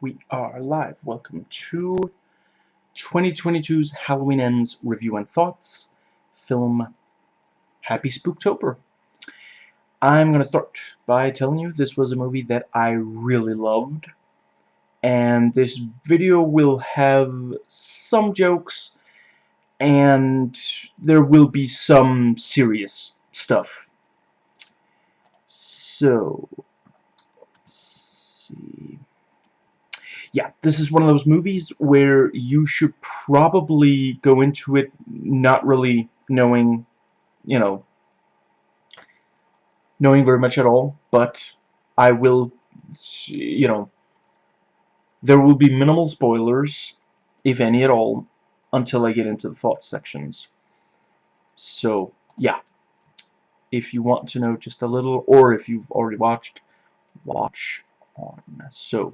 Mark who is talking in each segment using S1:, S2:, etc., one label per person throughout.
S1: we are live. Welcome to 2022's Halloween Ends Review and Thoughts film Happy Spooktober. I'm going to start by telling you this was a movie that I really loved. And this video will have some jokes and there will be some serious stuff. So, see yeah, this is one of those movies where you should probably go into it not really knowing, you know, knowing very much at all, but I will, you know, there will be minimal spoilers, if any at all, until I get into the thoughts sections. So, yeah. If you want to know just a little, or if you've already watched, watch on. So,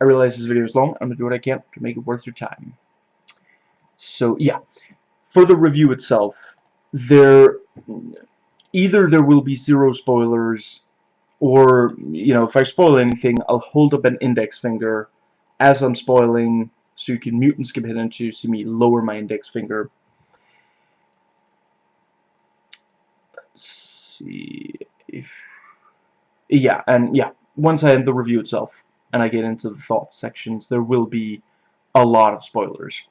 S1: I realize this video is long. I'm going to do what I can to make it worth your time. So, yeah. For the review itself, there... Either there will be zero spoilers, or, you know, if I spoil anything, I'll hold up an index finger as I'm spoiling, so you can mute and skip ahead to see me lower my index finger. Let's see if... Yeah, and yeah, once I end the review itself and I get into the thoughts sections, there will be a lot of spoilers.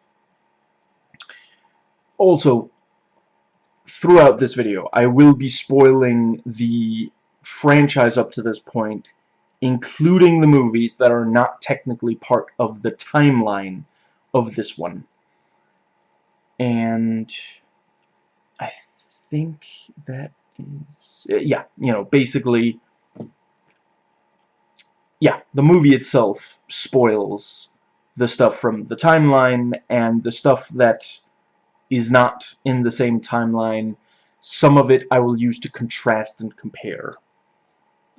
S1: Also, throughout this video, I will be spoiling the franchise up to this point, including the movies that are not technically part of the timeline of this one. And I think that is... Yeah, you know, basically yeah, the movie itself spoils the stuff from the timeline and the stuff that is not in the same timeline. Some of it I will use to contrast and compare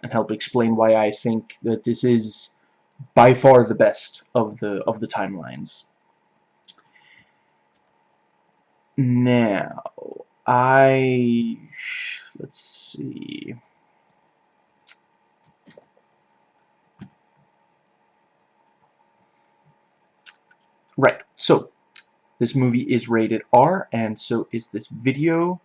S1: and help explain why I think that this is by far the best of the of the timelines. Now, I let's see. Right, so this movie is rated R, and so is this video,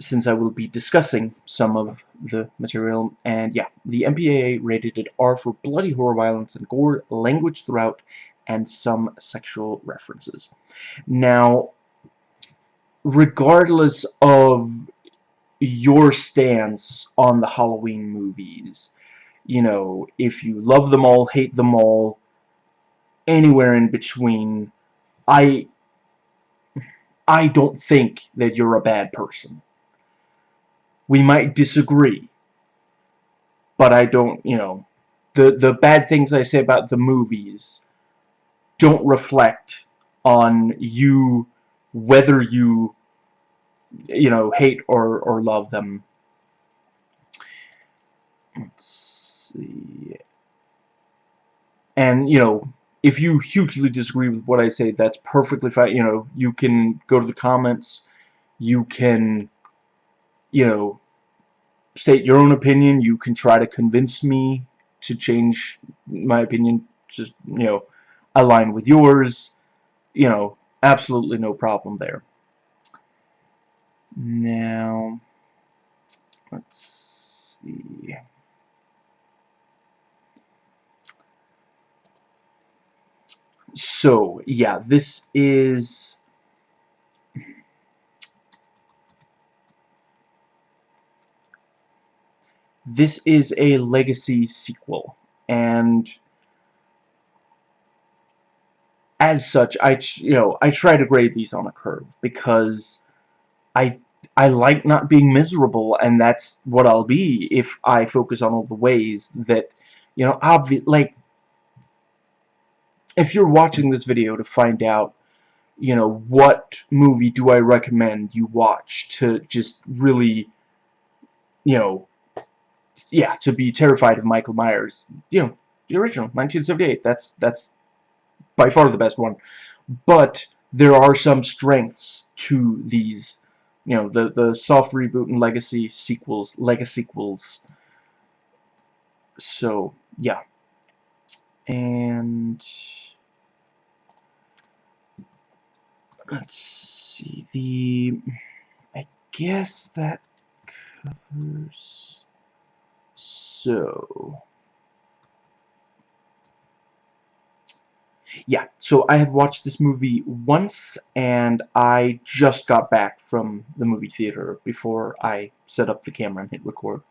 S1: since I will be discussing some of the material. And yeah, the MPAA rated it R for bloody horror, violence, and gore, language throughout, and some sexual references. Now, regardless of your stance on the Halloween movies, you know, if you love them all, hate them all, anywhere in between, I I don't think that you're a bad person. We might disagree, but I don't, you know, the the bad things I say about the movies don't reflect on you whether you you know hate or or love them. Let's see. And you know, if you hugely disagree with what I say, that's perfectly fine. You know, you can go to the comments. You can, you know, state your own opinion. You can try to convince me to change my opinion to, you know, align with yours. You know, absolutely no problem there. Now, let's see. So, yeah, this is... This is a legacy sequel, and as such, I you know I try to grade these on a curve because I I like not being miserable, and that's what I'll be if I focus on all the ways that you know obvi like if you're watching this video to find out you know what movie do I recommend you watch to just really you know yeah to be terrified of Michael Myers you know the original 1978 that's that's by far the best one. But there are some strengths to these you know the the soft reboot and legacy sequels legacy sequels. So yeah and let's see the I guess that covers so. Yeah so I have watched this movie once and I just got back from the movie theater before I set up the camera and hit record.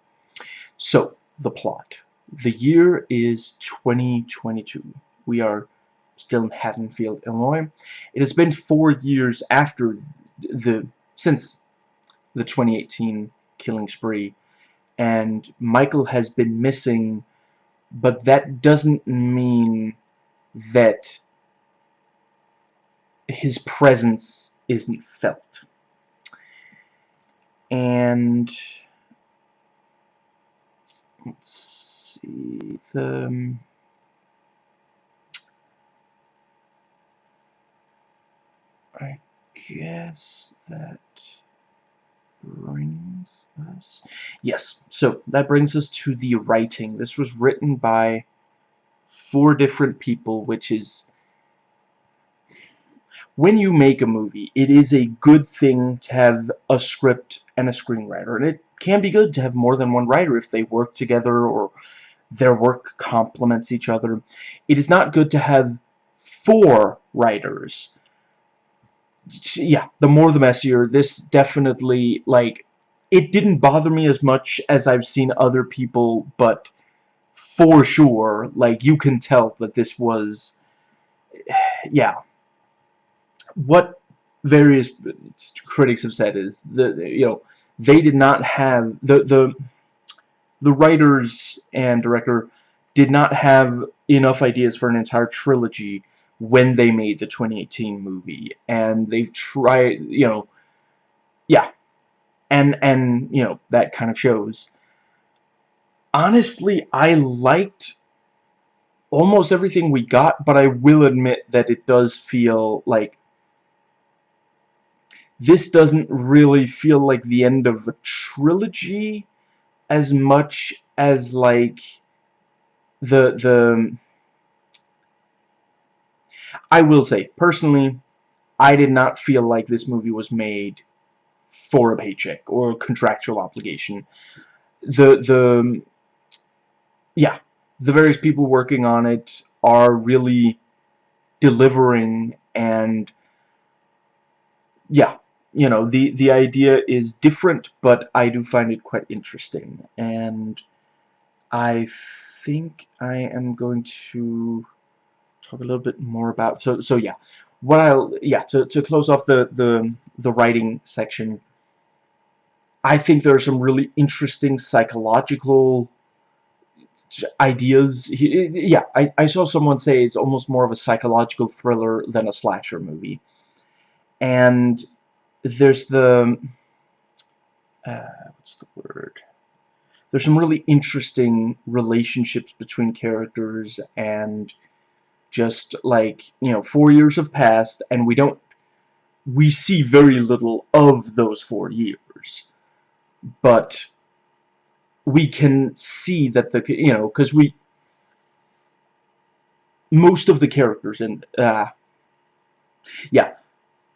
S1: So the plot the year is 2022 we are still in Haddonfield, Illinois. It has been four years after the since the 2018 killing spree, and Michael has been missing, but that doesn't mean that his presence isn't felt. And let's see the um, I guess that brings us... Yes, so that brings us to the writing. This was written by four different people, which is... When you make a movie, it is a good thing to have a script and a screenwriter. And it can be good to have more than one writer if they work together or their work complements each other. It is not good to have four writers yeah, the more the messier. This definitely, like, it didn't bother me as much as I've seen other people, but for sure, like, you can tell that this was, yeah. What various critics have said is, that you know, they did not have, the, the, the writers and director did not have enough ideas for an entire trilogy when they made the 2018 movie. And they've tried you know yeah. And and you know that kind of shows. Honestly I liked almost everything we got but I will admit that it does feel like this doesn't really feel like the end of a trilogy as much as like the the I will say, personally, I did not feel like this movie was made for a paycheck or a contractual obligation. The, the, yeah, the various people working on it are really delivering and, yeah, you know, the, the idea is different, but I do find it quite interesting. And I think I am going to talk a little bit more about so so yeah. What I'll yeah to, to close off the the the writing section I think there are some really interesting psychological ideas. Yeah I, I saw someone say it's almost more of a psychological thriller than a slasher movie. And there's the uh, what's the word? There's some really interesting relationships between characters and just like you know four years have passed and we don't we see very little of those four years. But we can see that the you know because we most of the characters in uh yeah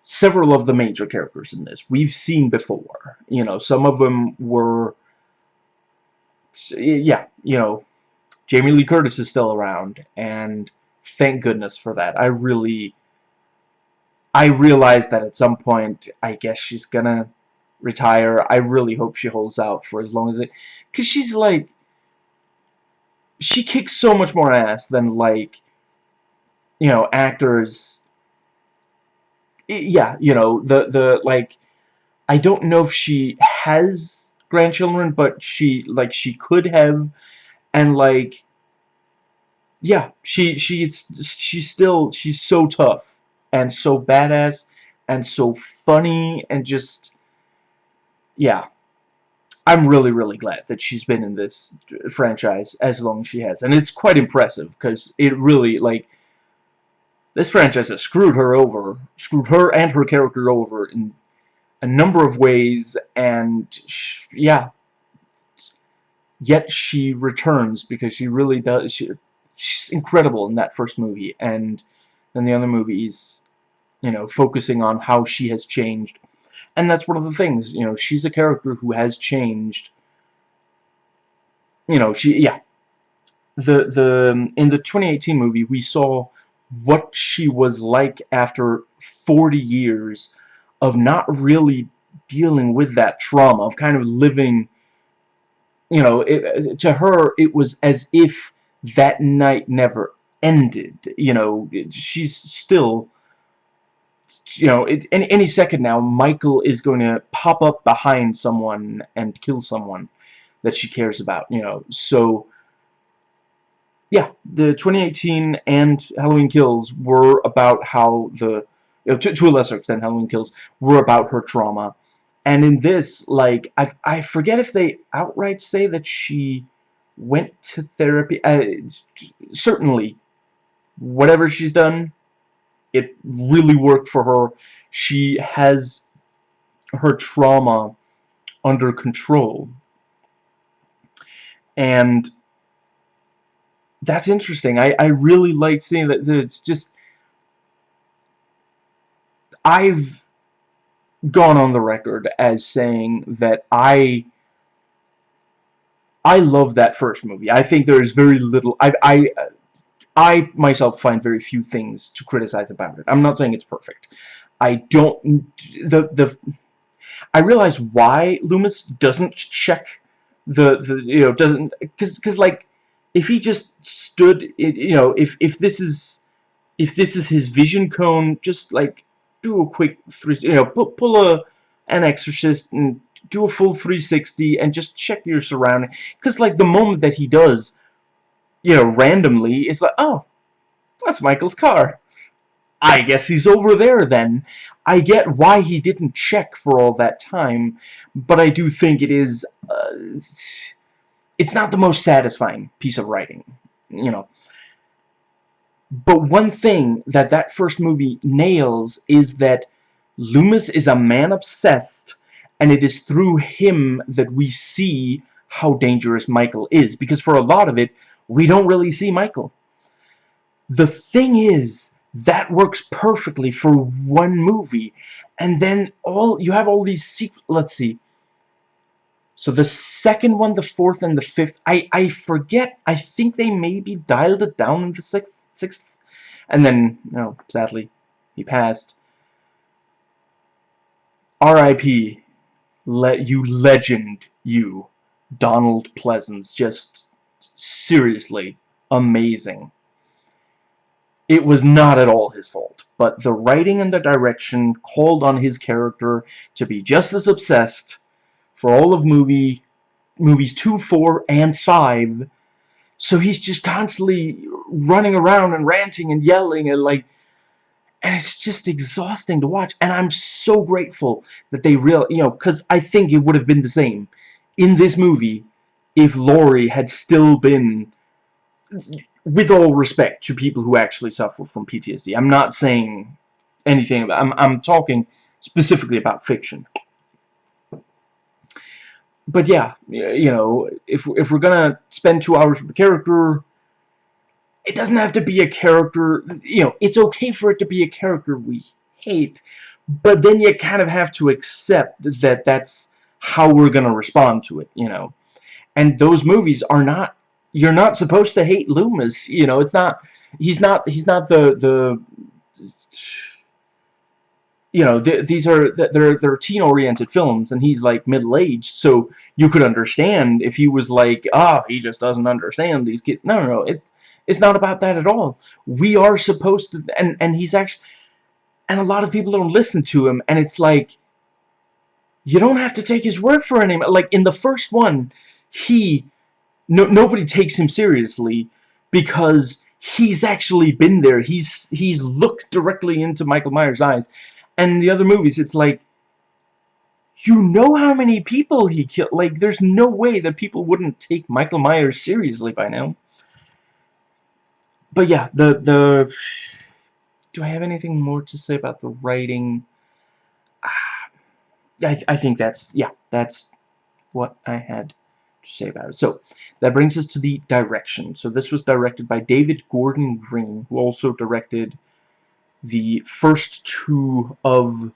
S1: several of the major characters in this we've seen before you know some of them were yeah you know Jamie Lee Curtis is still around and thank goodness for that. I really... I realized that at some point, I guess she's gonna retire. I really hope she holds out for as long as it... Because she's like... She kicks so much more ass than, like... You know, actors... Yeah, you know, the, the, like... I don't know if she has grandchildren, but she, like, she could have, and, like, yeah, she she's she's still she's so tough and so badass and so funny and just yeah. I'm really really glad that she's been in this franchise as long as she has and it's quite impressive because it really like this franchise has screwed her over screwed her and her character over in a number of ways and yeah yet she returns because she really does she she's incredible in that first movie, and then the other movies, you know, focusing on how she has changed. And that's one of the things, you know, she's a character who has changed. You know, she, yeah. The, the, in the 2018 movie, we saw what she was like after 40 years of not really dealing with that trauma, of kind of living, you know, it, to her, it was as if that night never ended. You know, she's still, you know, it, any, any second now, Michael is going to pop up behind someone and kill someone that she cares about, you know. So, yeah, the 2018 and Halloween Kills were about how the, you know, to, to a lesser extent, Halloween Kills were about her trauma. And in this, like, I, I forget if they outright say that she went to therapy. Uh, certainly, whatever she's done, it really worked for her. She has her trauma under control. And that's interesting. I, I really like seeing that, that it's just... I've gone on the record as saying that I I love that first movie. I think there is very little. I I I myself find very few things to criticize about it. I'm not saying it's perfect. I don't the the I realize why Loomis doesn't check the the you know doesn't because because like if he just stood you know if if this is if this is his vision cone just like do a quick three you know pull, pull a an exorcist and do a full 360 and just check your surrounding. Because, like, the moment that he does, you know, randomly, it's like, oh, that's Michael's car. I guess he's over there then. I get why he didn't check for all that time, but I do think it is, uh, it's not the most satisfying piece of writing, you know. But one thing that that first movie nails is that Loomis is a man obsessed and it is through him that we see how dangerous Michael is because for a lot of it we don't really see Michael the thing is that works perfectly for one movie and then all you have all these let's see so the second one the fourth and the fifth I I forget. I think they maybe dialed it down in the sixth sixth. And then no sadly he passed. R.I.P let you legend you. Donald Pleasence just seriously amazing. It was not at all his fault but the writing and the direction called on his character to be just as obsessed for all of movie movies 2 4 and 5 so he's just constantly running around and ranting and yelling and like and it's just exhausting to watch. And I'm so grateful that they real you know because I think it would have been the same in this movie if Laurie had still been with all respect to people who actually suffer from PTSD I'm not saying anything about I'm, I'm talking specifically about fiction but yeah you know if, if we're gonna spend two hours with the character it doesn't have to be a character, you know, it's okay for it to be a character we hate, but then you kind of have to accept that that's how we're to respond to it, you know. And those movies are not, you're not supposed to hate Loomis, you know, it's not, he's not, he's not the, the, you know, th these are, they're, they're teen-oriented films, and he's, like, middle-aged, so you could understand if he was like, ah, he just doesn't understand these kids. No, no, no, it, it's not about that at all. We are supposed to, and, and he's actually, and a lot of people don't listen to him, and it's like, you don't have to take his word for anymore. Like, in the first one, he, no, nobody takes him seriously because he's actually been there. He's, he's looked directly into Michael Myers' eyes. And the other movies, it's like, you know how many people he killed. Like, there's no way that people wouldn't take Michael Myers seriously by now but yeah, the the do I have anything more to say about the writing? Ah, I I think that's yeah, that's what I had to say about it. So, that brings us to the direction. So this was directed by David Gordon Green, who also directed the first two of,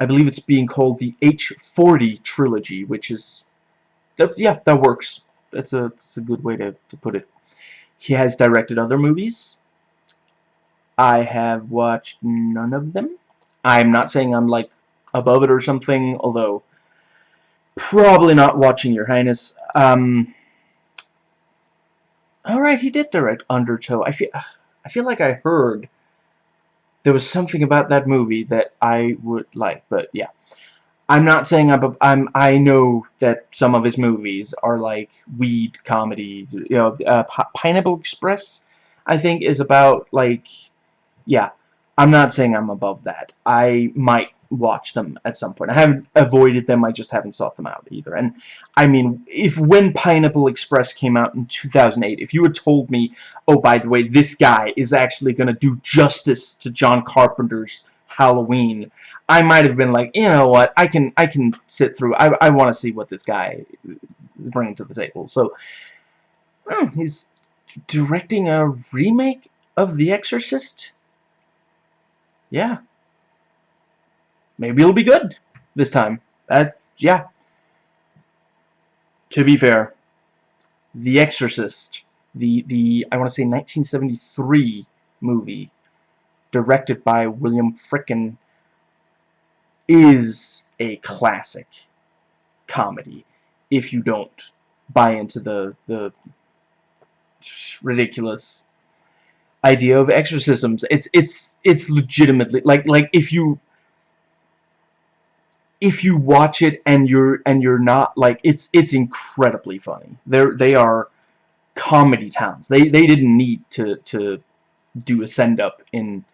S1: I believe it's being called the H40 trilogy, which is, that, yeah, that works. That's a, that's a good way to, to put it. He has directed other movies. I have watched none of them. I'm not saying I'm, like, above it or something, although probably not watching Your Highness. Um, Alright, he did direct Undertow. I feel, I feel like I heard there was something about that movie that I would like, but yeah. I'm not saying I'm, I'm I know that some of his movies are like weed comedies. You know, uh, Pineapple Express, I think, is about like, yeah. I'm not saying I'm above that. I might watch them at some point. I haven't avoided them, I just haven't sought them out either. And, I mean, if when Pineapple Express came out in 2008, if you had told me, oh, by the way, this guy is actually going to do justice to John Carpenter's Halloween, I might have been like, you know what, I can I can sit through, I, I want to see what this guy is bringing to the table. So, hmm, he's directing a remake of The Exorcist? Yeah, maybe it'll be good this time. That, yeah. To be fair, The Exorcist, the, the I want to say 1973 movie, directed by William Friedkin, is a classic comedy if you don't buy into the, the ridiculous idea of exorcisms. It's it's it's legitimately like like if you if you watch it and you're and you're not like it's it's incredibly funny. They're they are comedy towns. They they didn't need to to do a send up in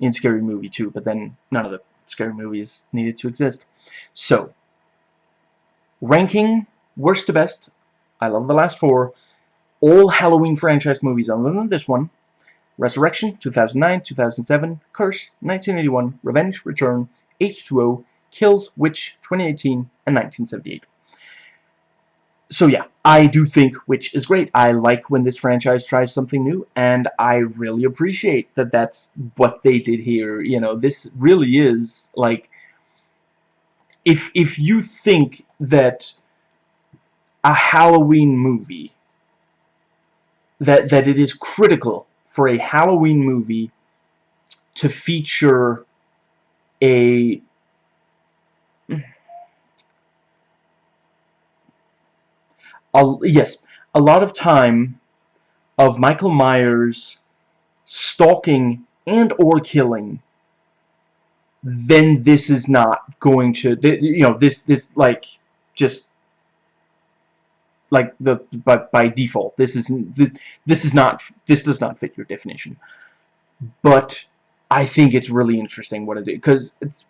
S1: in Scary Movie 2, but then none of the scary movies needed to exist. So ranking worst to best. I love the last four. All Halloween franchise movies other than this one. Resurrection, 2009, 2007, Curse, 1981, Revenge, Return, H2O, Kills, Witch, 2018, and 1978. So yeah, I do think Witch is great. I like when this franchise tries something new, and I really appreciate that that's what they did here. You know, this really is, like, if, if you think that a Halloween movie, that, that it is critical for a Halloween movie to feature a a, yes, a lot of time of Michael Myers stalking and or killing, then this is not going to, you know, this, this, like, just, like, the, but by default, this isn't, this is not, this does not fit your definition. But, I think it's really interesting what it is, because it's,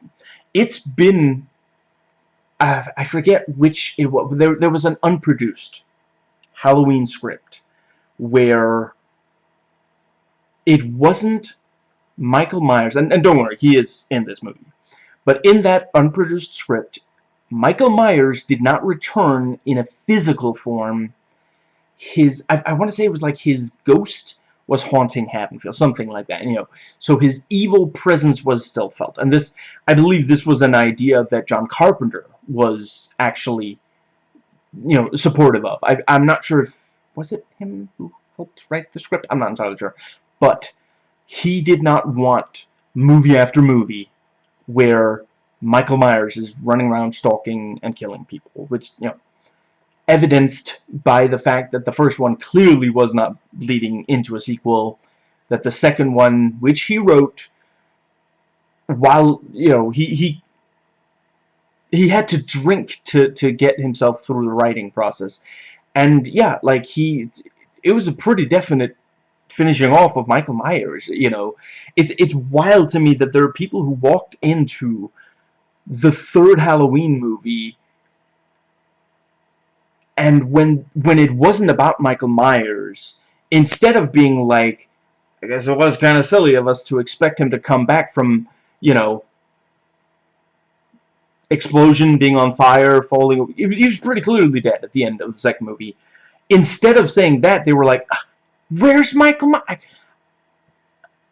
S1: it's been uh, I forget which it was. There, there was an unproduced Halloween script where it wasn't Michael Myers, and, and don't worry, he is in this movie. But in that unproduced script, Michael Myers did not return in a physical form. His, I, I want to say it was like his ghost was haunting Haddonfield, something like that, you know. So his evil presence was still felt. And this, I believe this was an idea that John Carpenter was actually, you know, supportive of. I, I'm not sure if, was it him who helped write the script? I'm not entirely sure. But he did not want movie after movie where Michael Myers is running around stalking and killing people, which, you know, evidenced by the fact that the first one clearly was not leading into a sequel, that the second one, which he wrote, while, you know, he, he, he had to drink to, to get himself through the writing process. And, yeah, like, he, it was a pretty definite finishing off of Michael Myers, you know. It's, it's wild to me that there are people who walked into the third Halloween movie and when when it wasn't about Michael Myers, instead of being like, I guess it was kind of silly of us to expect him to come back from, you know, explosion, being on fire, falling. He was pretty clearly dead at the end of the second movie. Instead of saying that, they were like, ah, "Where's Michael Myers?"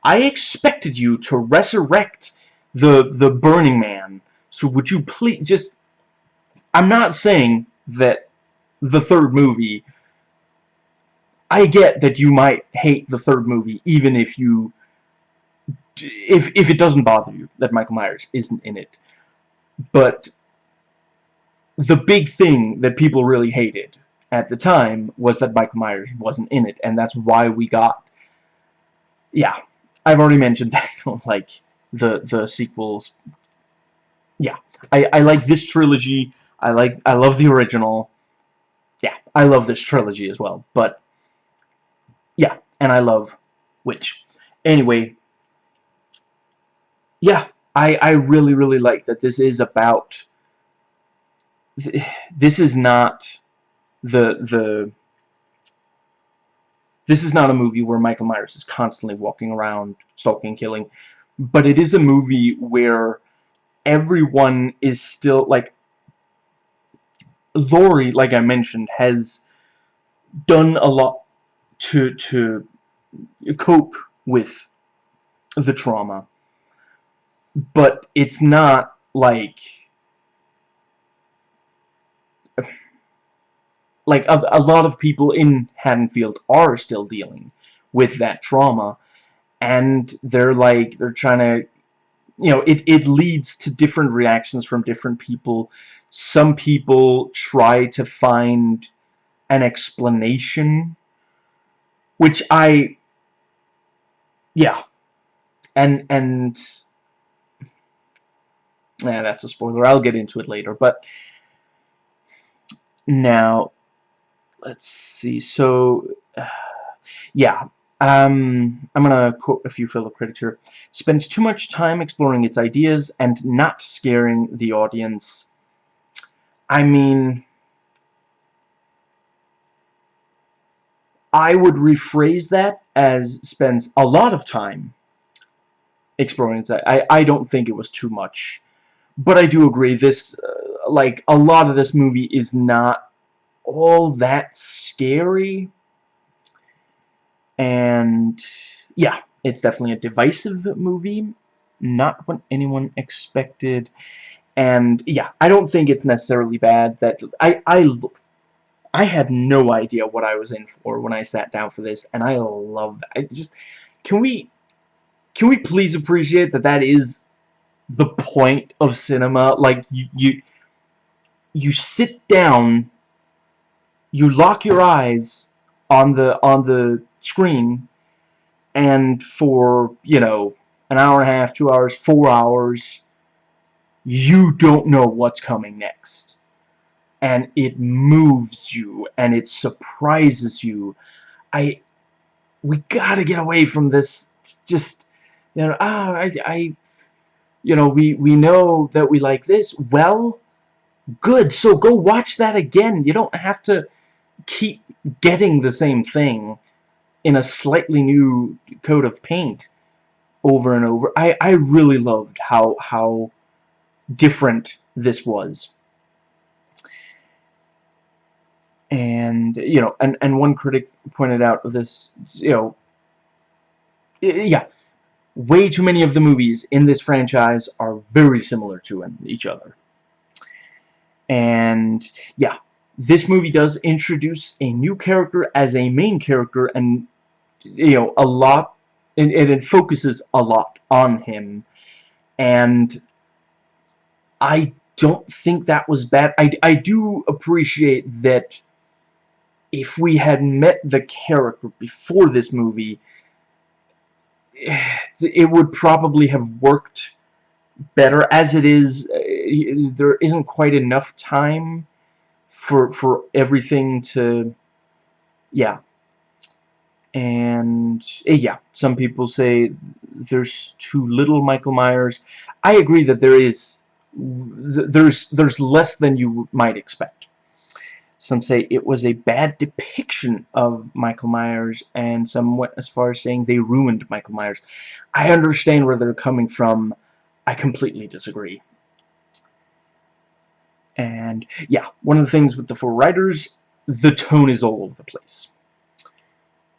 S1: I expected you to resurrect the the Burning Man. So would you please just... I'm not saying that the third movie... I get that you might hate the third movie, even if you... If, if it doesn't bother you that Michael Myers isn't in it. But the big thing that people really hated at the time was that Michael Myers wasn't in it, and that's why we got... Yeah, I've already mentioned that like the the sequels. Yeah, I I like this trilogy. I like I love the original. Yeah, I love this trilogy as well. But yeah, and I love Witch. Anyway, yeah, I I really really like that this is about. This is not the the this is not a movie where Michael Myers is constantly walking around stalking, killing, but it is a movie where everyone is still, like, Laurie, like I mentioned, has done a lot to, to cope with the trauma, but it's not, like, like a, a lot of people in Haddonfield are still dealing with that trauma. And they're like they're trying to you know it, it leads to different reactions from different people some people try to find an explanation which I yeah and and yeah that's a spoiler I'll get into it later but now let's see. So, uh, yeah. Um, I'm gonna quote a few fellow critics here. Spends too much time exploring its ideas and not scaring the audience. I mean... I would rephrase that as spends a lot of time exploring its I, I don't think it was too much. But I do agree, this, uh, like, a lot of this movie is not all that scary. And yeah, it's definitely a divisive movie. Not what anyone expected. And yeah, I don't think it's necessarily bad that I I I had no idea what I was in for when I sat down for this, and I love that. I just can we can we please appreciate that that is the point of cinema? Like you you you sit down you lock your eyes on the on the screen and for you know an hour and a half two hours four hours you don't know what's coming next. And it moves you and it surprises you. I we gotta get away from this just you know ah I, I you know we we know that we like this. Well good so go watch that again. You don't have to keep getting the same thing in a slightly new coat of paint over and over. I, I really loved how how different this was. And, you know, and, and one critic pointed out this, you know, yeah, way too many of the movies in this franchise are very similar to each other. And, yeah, this movie does introduce a new character as a main character and you know a lot and, and it focuses a lot on him. And I don't think that was bad. I, I do appreciate that if we had met the character before this movie it would probably have worked better. As it is uh, there isn't quite enough time for for everything to yeah. And eh, yeah some people say there's too little Michael Myers. I agree that there is there's there's less than you might expect. Some say it was a bad depiction of Michael Myers and some went as far as saying they ruined Michael Myers. I understand where they're coming from. I completely disagree And yeah, one of the things with the four writers, the tone is all over the place.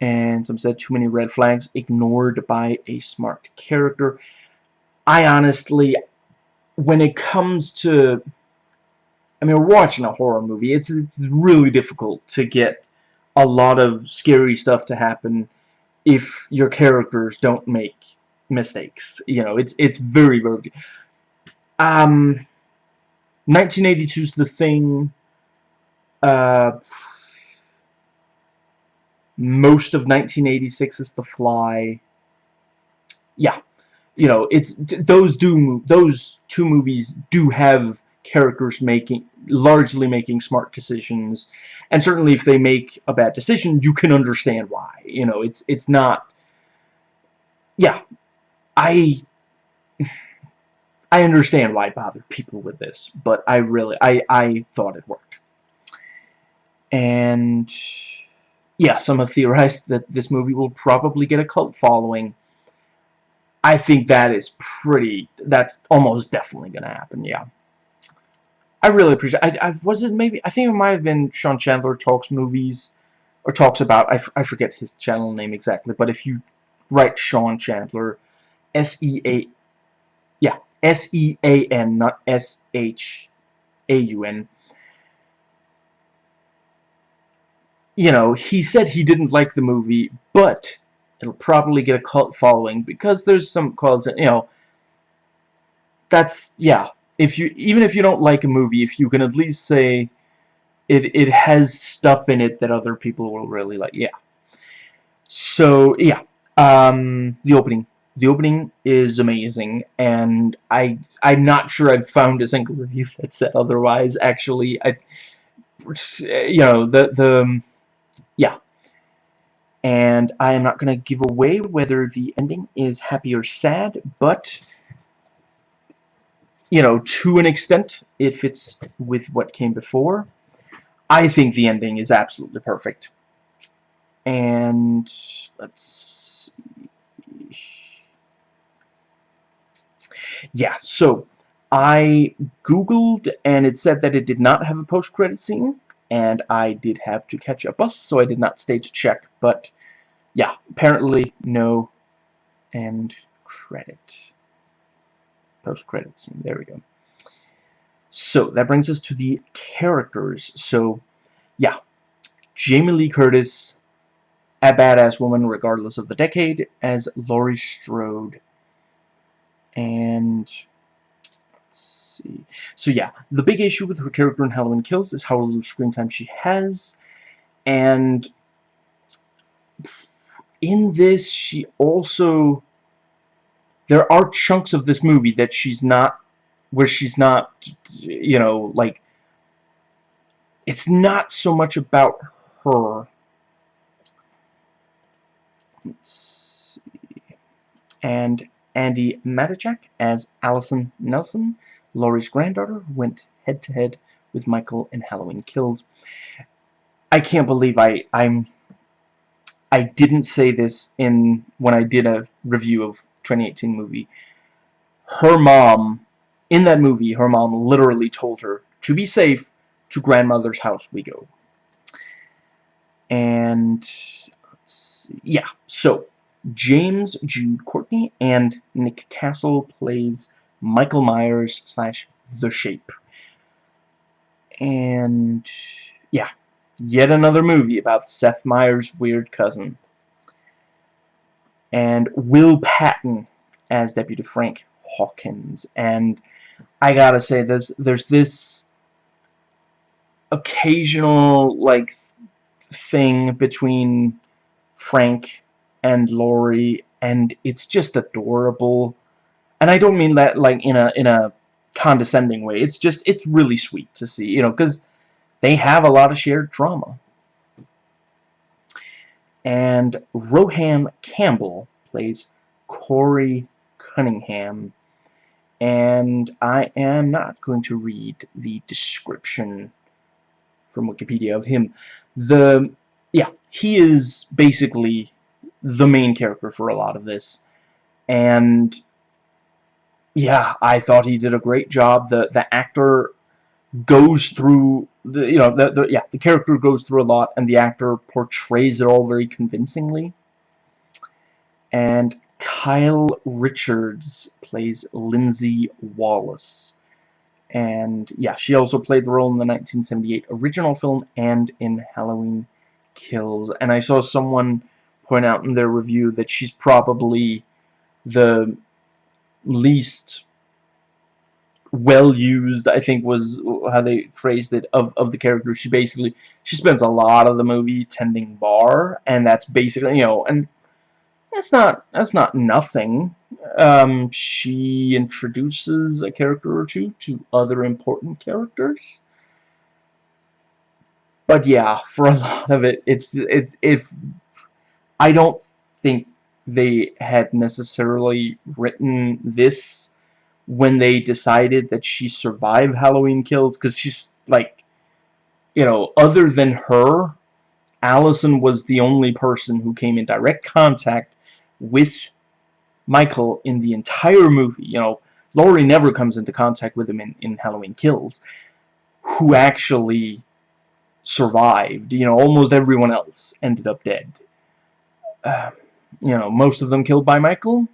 S1: And some said too many red flags ignored by a smart character. I honestly, when it comes to, I mean, we're watching a horror movie. It's it's really difficult to get a lot of scary stuff to happen if your characters don't make mistakes. You know, it's it's very very. Um, 1982's The Thing. Uh, most of 1986 is The Fly. Yeah, you know, it's those do those two movies do have characters making largely making smart decisions and certainly if they make a bad decision you can understand why you know it's it's not yeah I I understand why it bothered people with this but I really I I thought it worked and yeah some have theorized that this movie will probably get a cult following I think that is pretty that's almost definitely gonna happen yeah I really appreciate. I, I was it maybe I think it might have been Sean Chandler talks movies or talks about. I, I forget his channel name exactly, but if you write Sean Chandler, S E A, yeah, S E A N, not S H A U N. You know, he said he didn't like the movie, but it'll probably get a cult following because there's some calls that you know. That's yeah if you even if you don't like a movie, if you can at least say it it has stuff in it that other people will really like, yeah. So yeah, um, the opening. The opening is amazing, and I I'm not sure I've found a single review that said otherwise. Actually, I you know the the um, yeah. And I am not going to give away whether the ending is happy or sad, but you know, to an extent, it fits with what came before. I think the ending is absolutely perfect. And let's see. Yeah, so I googled and it said that it did not have a post-credit scene and I did have to catch a bus so I did not stay to check but yeah apparently no end credit post-credit scene. There we go. So, that brings us to the characters. So, yeah. Jamie Lee Curtis, a badass woman regardless of the decade, as Laurie Strode. And, let's see. So, yeah. The big issue with her character in Halloween Kills is how little screen time she has. And, in this, she also there are chunks of this movie that she's not where she's not you know like it's not so much about her let's see and Andi Matichak as Allison Nelson. Laurie's granddaughter went head to head with Michael in Halloween Kills. I can't believe I I'm I didn't say this in when I did a review of 2018 movie, her mom, in that movie, her mom literally told her, to be safe, to grandmother's house we go. And, yeah, so, James Jude Courtney and Nick Castle plays Michael Myers slash The Shape. And, yeah, yet another movie about Seth Meyers' weird cousin and Will Patton as Deputy Frank Hawkins. And I gotta say, there's there's this occasional like thing between Frank and Laurie, and it's just adorable. And I don't mean that like in a in a condescending way. It's just it's really sweet to see, you know, because they have a lot of shared trauma and Rohan Campbell plays Corey Cunningham and I am not going to read the description from Wikipedia of him. The yeah, he is basically the main character for a lot of this. And yeah, I thought he did a great job. The the actor goes through the you know the, the yeah the character goes through a lot and the actor portrays it all very convincingly and Kyle Richards plays Lindsay Wallace and yeah she also played the role in the 1978 original film and in Halloween Kills and I saw someone point out in their review that she's probably the least well used I think was how they phrased it of, of the character she basically she spends a lot of the movie tending bar and that's basically you know and that's not that's not nothing. Um, she introduces a character or two to other important characters. But yeah for a lot of it it's it's if I don't think they had necessarily written this when they decided that she survived Halloween Kills because she's like you know other than her Allison was the only person who came in direct contact with Michael in the entire movie. You know Laurie never comes into contact with him in, in Halloween Kills who actually survived. You know almost everyone else ended up dead uh, you know most of them killed by Michael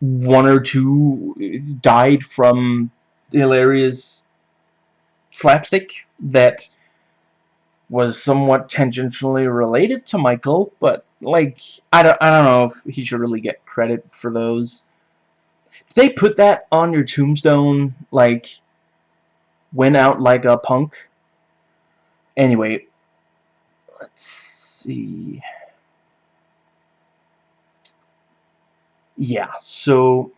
S1: one or two died from hilarious slapstick that was somewhat tangentially related to Michael, but like I don't I don't know if he should really get credit for those. Did they put that on your tombstone like went out like a punk? Anyway, let's see. yeah, so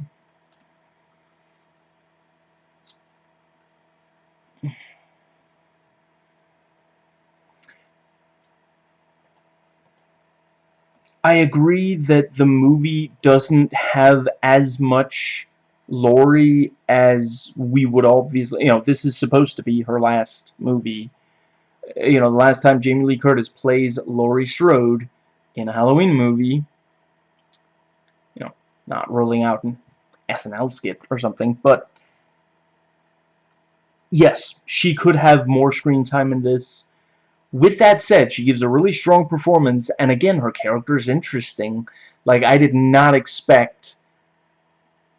S1: I agree that the movie doesn't have as much Laurie as we would obviously, you know, this is supposed to be her last movie. You know, the last time Jamie Lee Curtis plays Laurie Strode in a Halloween movie, you know, not rolling out an SNL skit or something, but yes, she could have more screen time in this. With that said, she gives a really strong performance, and again, her character is interesting. Like, I did not expect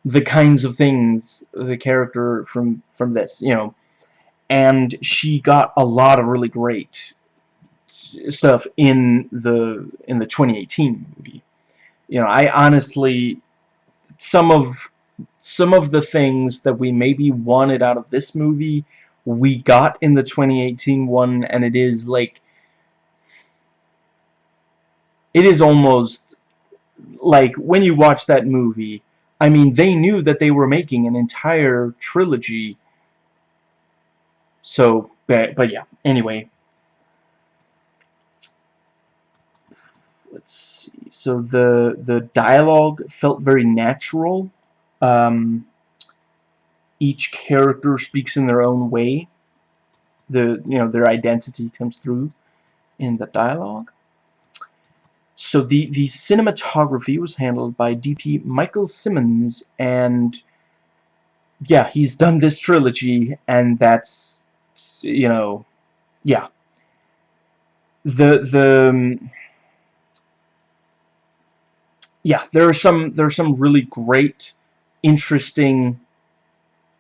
S1: the kinds of things the character from from this, you know. And she got a lot of really great stuff in the in the 2018 movie. You know, I honestly some of some of the things that we maybe wanted out of this movie we got in the 2018 one and it is like it is almost like when you watch that movie I mean they knew that they were making an entire trilogy so but, but yeah anyway let's see. So the the dialogue felt very natural. Um, each character speaks in their own way. The you know their identity comes through in the dialogue. So the the cinematography was handled by DP Michael Simmonds, and yeah, he's done this trilogy, and that's you know, yeah. The the um, yeah, there are some there are some really great, interesting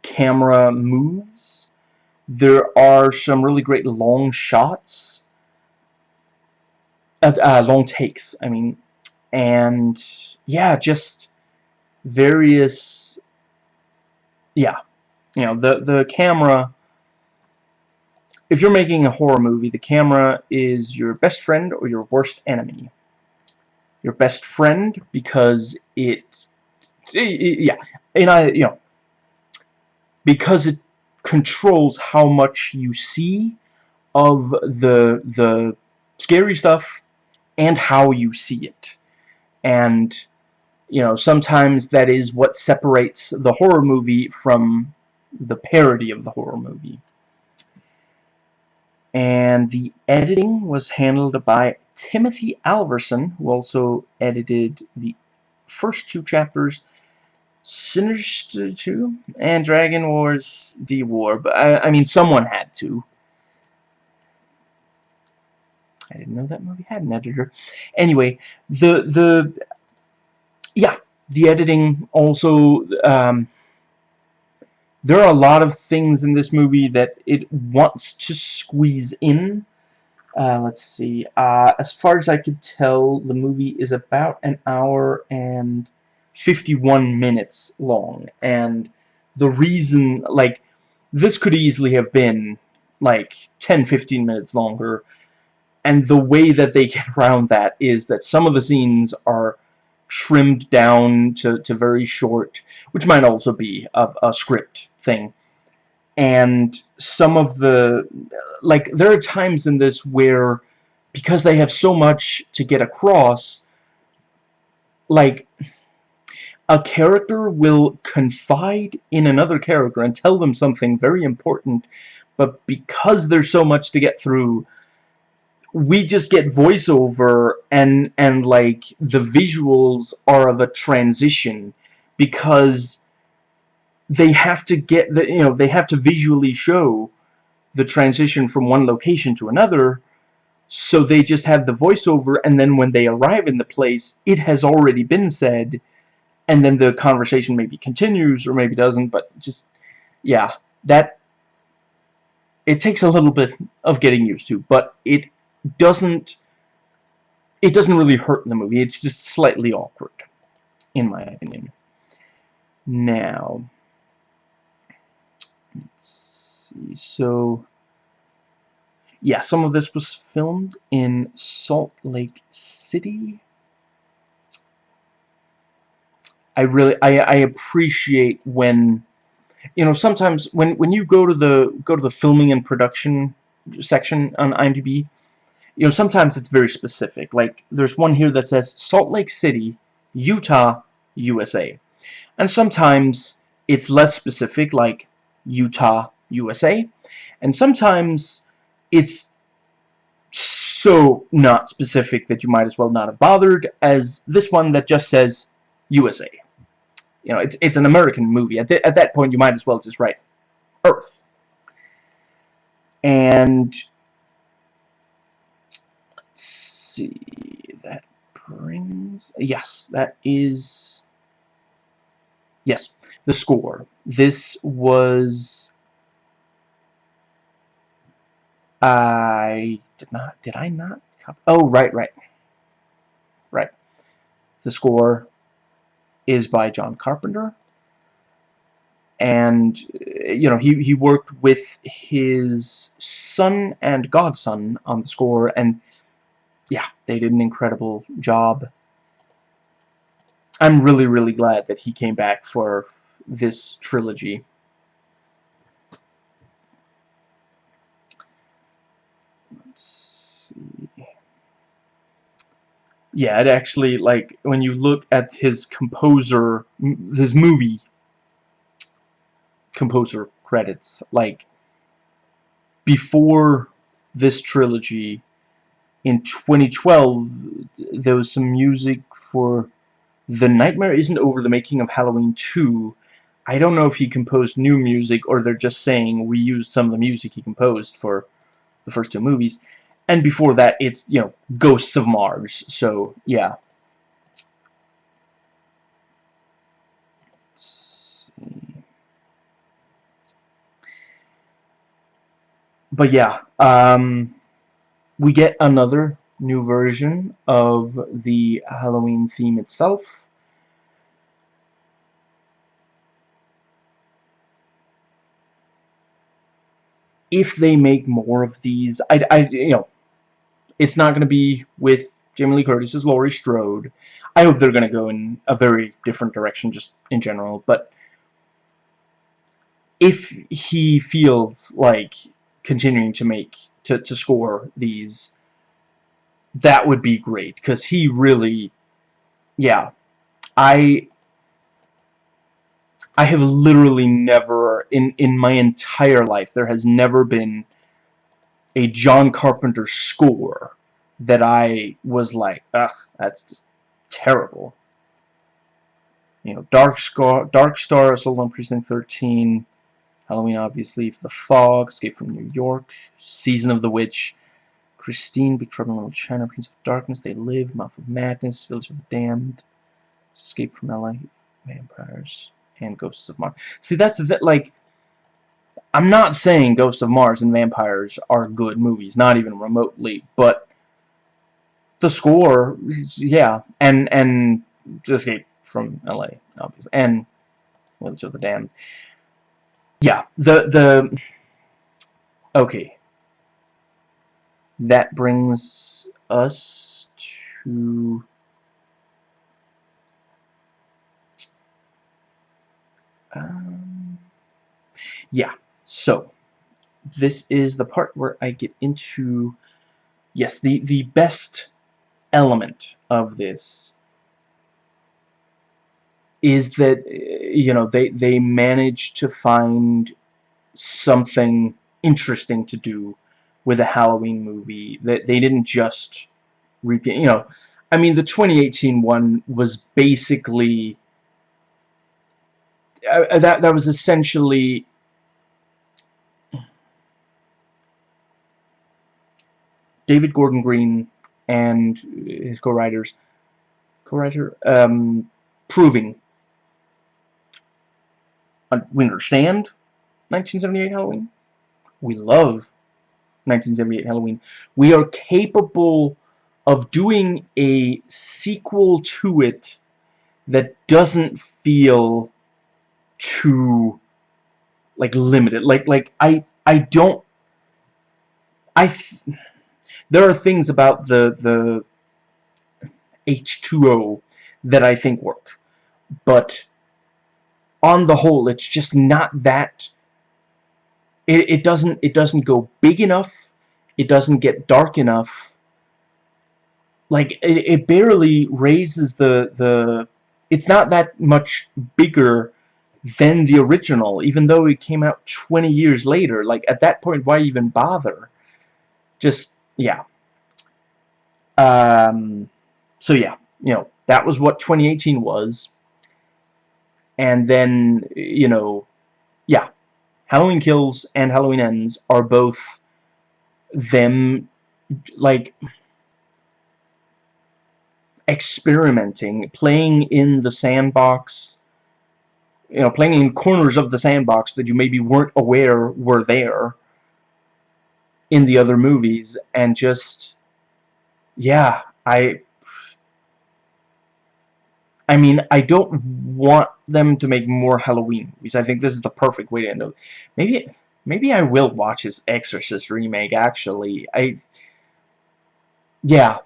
S1: camera moves. There are some really great long shots, uh, uh, long takes. I mean, and yeah, just various. Yeah, you know the the camera. If you're making a horror movie, the camera is your best friend or your worst enemy. Your best friend because it, yeah and I you know because it controls how much you see of the the scary stuff and how you see it. And you know sometimes that is what separates the horror movie from the parody of the horror movie and the editing was handled by Timothy Alverson, who also edited the first two chapters. Sinister 2 and Dragon Wars D War, but I, I mean someone had to. I didn't know that movie had an editor. Anyway, the the yeah, the editing also um, there are a lot of things in this movie that it wants to squeeze in. Uh, let's see. Uh, as far as I could tell, the movie is about an hour and 51 minutes long. And the reason, like, this could easily have been, like, 10-15 minutes longer. And the way that they get around that is that some of the scenes are trimmed down to, to very short, which might also be a, a script thing. And some of the, like, there are times in this where, because they have so much to get across, like, a character will confide in another character and tell them something very important, but because there's so much to get through, we just get voiceover and and like the visuals are of a transition because they have to get the you know they have to visually show the transition from one location to another. So they just have the voiceover and then when they arrive in the place it has already been said and then the conversation maybe continues or maybe doesn't but just yeah that it takes a little bit of getting used to but it doesn't it doesn't really hurt the movie. It's just slightly awkward in my opinion. Now let's see. So yeah some of this was filmed in Salt Lake City. I really I, I appreciate when you know sometimes when when you go to the go to the filming and production section on IMDb you know, sometimes it's very specific. Like, there's one here that says Salt Lake City, Utah, USA. And sometimes it's less specific, like Utah, USA. And sometimes it's so not specific that you might as well not have bothered as this one that just says USA. You know, it's, it's an American movie. At, th at that point, you might as well just write Earth. And see. That brings... Yes, that is... Yes, the score. This was... I did not... Did I not... Oh, right, right. Right. The score is by John Carpenter. And, you know, he, he worked with his son and godson on the score, and yeah, they did an incredible job. I'm really, really glad that he came back for this trilogy. Let's see. Yeah, it actually, like, when you look at his composer, his movie composer credits, like, before this trilogy, in 2012 there was some music for The Nightmare Isn't Over the making of Halloween 2 I don't know if he composed new music or they're just saying we used some of the music he composed for the first two movies. And before that it's you know Ghosts of Mars. So yeah. But yeah um we get another new version of the Halloween theme itself. If they make more of these, I, I you know, it's not going to be with Jamie Lee Curtis as Laurie Strode. I hope they're going to go in a very different direction just in general, but if he feels like continuing to make to, to score these, that would be great, because he really, yeah, I, I have literally never, in, in my entire life, there has never been a John Carpenter score that I was like, ugh, that's just terrible. you know, Dark Star, Dark Star, Assault on Precinct 13, Halloween, obviously, The Fog, Escape from New York, Season of the Witch, Christine, Big Trouble in Little China, Prince of Darkness, They Live, Mouth of Madness, Village of the Damned, Escape from LA, Vampires, and Ghosts of Mars. See, that's that like. I'm not saying Ghosts of Mars and Vampires are good movies, not even remotely, but the score, yeah, and and Escape from LA, obviously, and Village of the Damned. Yeah, the the okay. That brings us to um, yeah. So this is the part where I get into yes, the the best element of this is that you know they they manage to find something interesting to do with a Halloween movie that they didn't just repeat you know I mean the 2018 one was basically uh, that that was essentially David Gordon Green and his co-writers co-writer um, proving Uh, we understand 1978 Halloween. We love 1978 Halloween. We are capable of doing a sequel to it that doesn't feel too like limited. Like like I I don't I there are things about the the H2O that I think work. But on the whole, it's just not that it, it doesn't it doesn't go big enough. It doesn't get dark enough. Like it, it barely raises the the it's not that much bigger than the original, even though it came out 20 years later. Like, at that point, why even bother? Just, yeah. Um, so, yeah, you know, that was what 2018 was. And then, you know, yeah, Halloween Kills and Halloween Ends are both them, like, experimenting, playing in the sandbox, you know, playing in corners of the sandbox that you maybe weren't aware were there in the other movies, and just, yeah, I, I mean, I don't want them to make more Halloween movies. I think this is the perfect way to end up. Maybe, maybe I will watch his Exorcist remake, actually. I, yeah,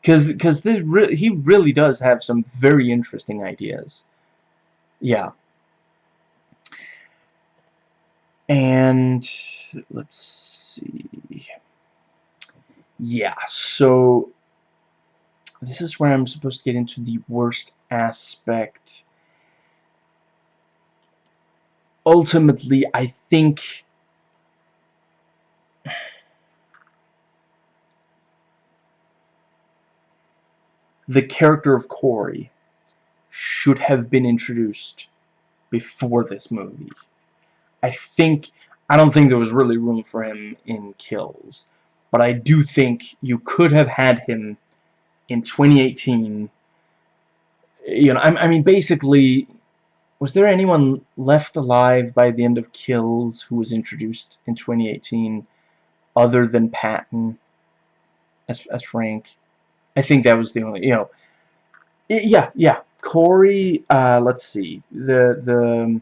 S1: because because this re he really does have some very interesting ideas. Yeah. And let's see. Yeah, so this is where I'm supposed to get into the worst aspect. Ultimately, I think the character of Corey should have been introduced before this movie. I think I don't think there was really room for him in Kills, but I do think you could have had him in 2018. You know, I, I mean, basically, was there anyone left alive by the end of Kills who was introduced in 2018 other than Patton as as Frank? I think that was the only, you know, yeah, yeah. Corey, uh, let's see, the the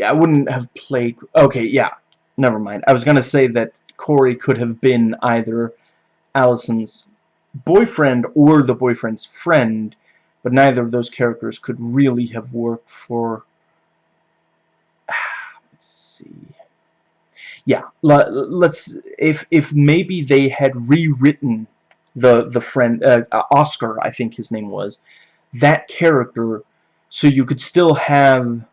S1: yeah, I wouldn't have played... Okay, yeah. Never mind. I was going to say that Corey could have been either Allison's boyfriend or the boyfriend's friend, but neither of those characters could really have worked for... Let's see... Yeah, let's... If, if maybe they had rewritten the, the friend... Uh, Oscar, I think his name was, that character so you could still have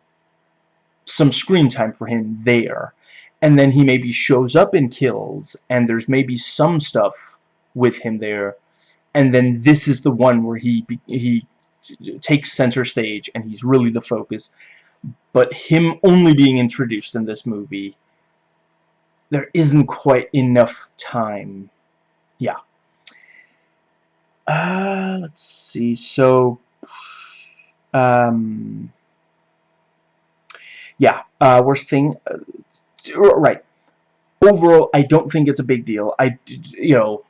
S1: some screen time for him there. And then he maybe shows up and kills, and there's maybe some stuff with him there. And then this is the one where he he takes center stage and he's really the focus. But him only being introduced in this movie, there isn't quite enough time. Yeah. Uh, let's see. So, um, yeah. Uh, worst thing. Uh, right. Overall, I don't think it's a big deal. I, you know,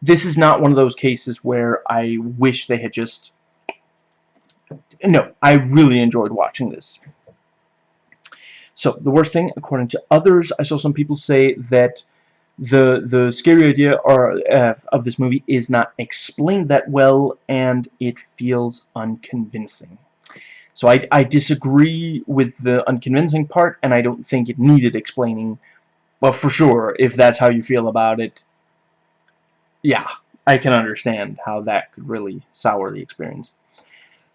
S1: this is not one of those cases where I wish they had just... No, I really enjoyed watching this. So, the worst thing, according to others, I saw some people say that the the scary idea or uh, of this movie is not explained that well and it feels unconvincing. So I, I disagree with the unconvincing part and I don't think it needed explaining. Well, for sure, if that's how you feel about it, yeah, I can understand how that could really sour the experience.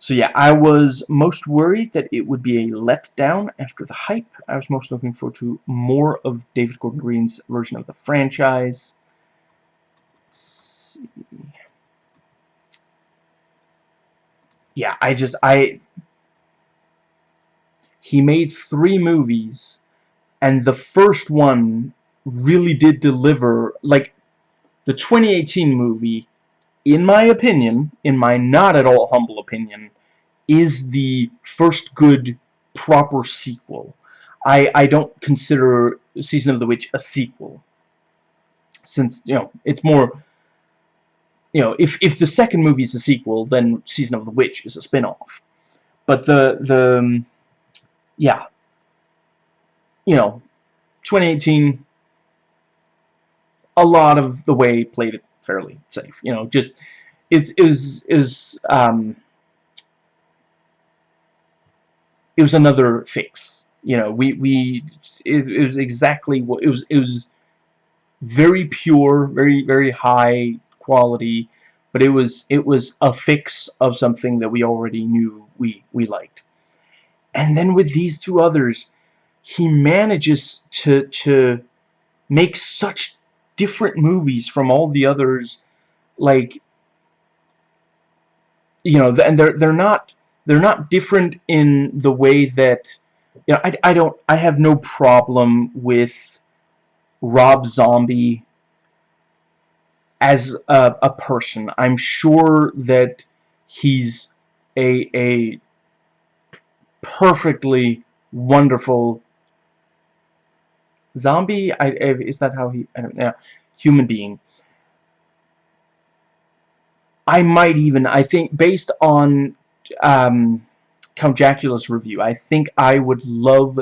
S1: So yeah, I was most worried that it would be a letdown after the hype. I was most looking forward to more of David Gordon Green's version of the franchise. Yeah, I just, I... He made three movies, and the first one really did deliver, like, the 2018 movie, in my opinion, in my not at all humble opinion, is the first good proper sequel. I, I don't consider Season of the Witch a sequel. Since, you know, it's more... You know, if, if the second movie is a sequel, then Season of the Witch is a spin-off. But the, the... Um, yeah. You know, 2018 a lot of the way played it fairly safe. You know, just it's is is um it was another fix. You know, we we it, it was exactly what it was. It was very pure, very very high quality, but it was it was a fix of something that we already knew we we liked. And then with these two others, he manages to to make such different movies from all the others like you know and they're they're not they're not different in the way that you know I, I don't I have no problem with Rob Zombie as a, a person. I'm sure that he's a a perfectly wonderful zombie I, is that how he I don't know human being. I might even I think based on um, Count Jackula's review I think I would love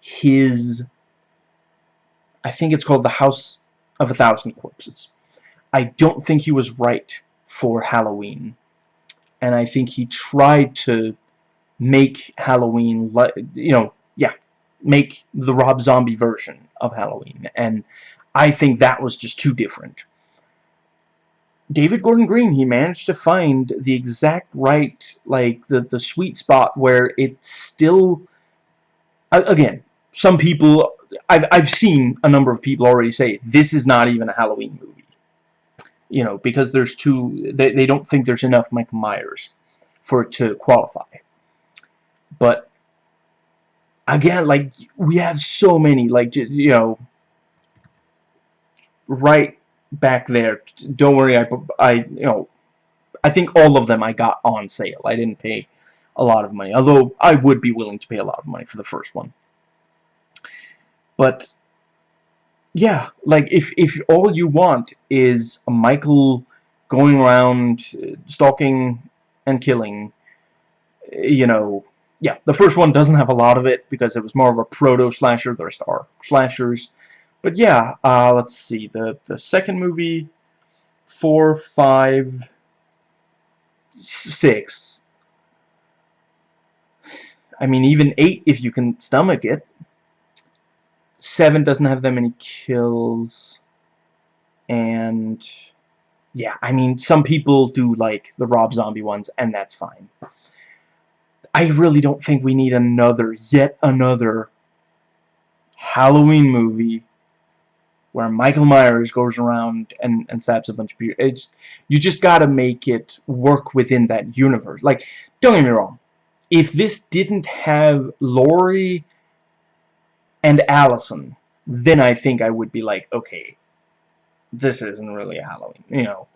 S1: his I think it's called The House of a Thousand Corpses. I don't think he was right for Halloween. And I think he tried to make Halloween you know make the Rob Zombie version of Halloween. And I think that was just too different. David Gordon Green, he managed to find the exact right, like, the, the sweet spot where it's still... Again, some people... I've, I've seen a number of people already say, this is not even a Halloween movie. You know, because there's too... They, they don't think there's enough Michael Myers for it to qualify. But again, like, we have so many, like, you know, right back there. Don't worry, I, I, you know, I think all of them I got on sale. I didn't pay a lot of money, although I would be willing to pay a lot of money for the first one. But, yeah, like, if, if all you want is a Michael going around uh, stalking and killing, you know, yeah, the first one doesn't have a lot of it because it was more of a proto-slasher. The rest are slashers. But yeah, uh, let's see. The, the second movie, four, five, six. I mean, even eight if you can stomach it. Seven doesn't have that many kills. And yeah, I mean, some people do like the Rob Zombie ones, and that's fine. I really don't think we need another, yet another Halloween movie where Michael Myers goes around and, and stabs a bunch of people. It's, you just gotta make it work within that universe. Like, don't get me wrong. If this didn't have Laurie and Allison, then I think I would be like, okay, this isn't really a Halloween, you know.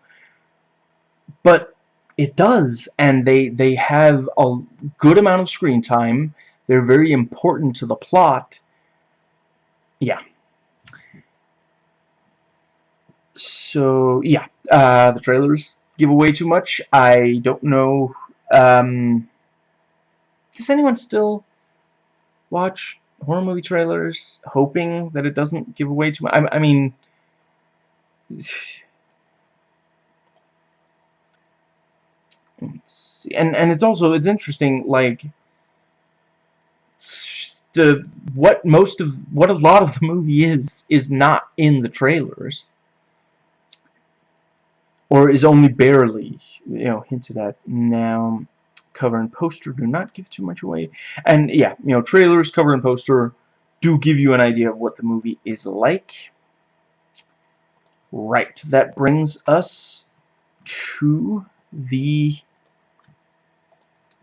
S1: But it does, and they, they have a good amount of screen time. They're very important to the plot. Yeah. So, yeah. Uh, the trailers give away too much. I don't know. Um, does anyone still watch horror movie trailers hoping that it doesn't give away too much? I, I mean... and and it's also it's interesting like the what most of what a lot of the movie is is not in the trailers. Or is only barely you know hinted at. Now cover and poster do not give too much away. And yeah you know trailers cover and poster do give you an idea of what the movie is like. Right that brings us to the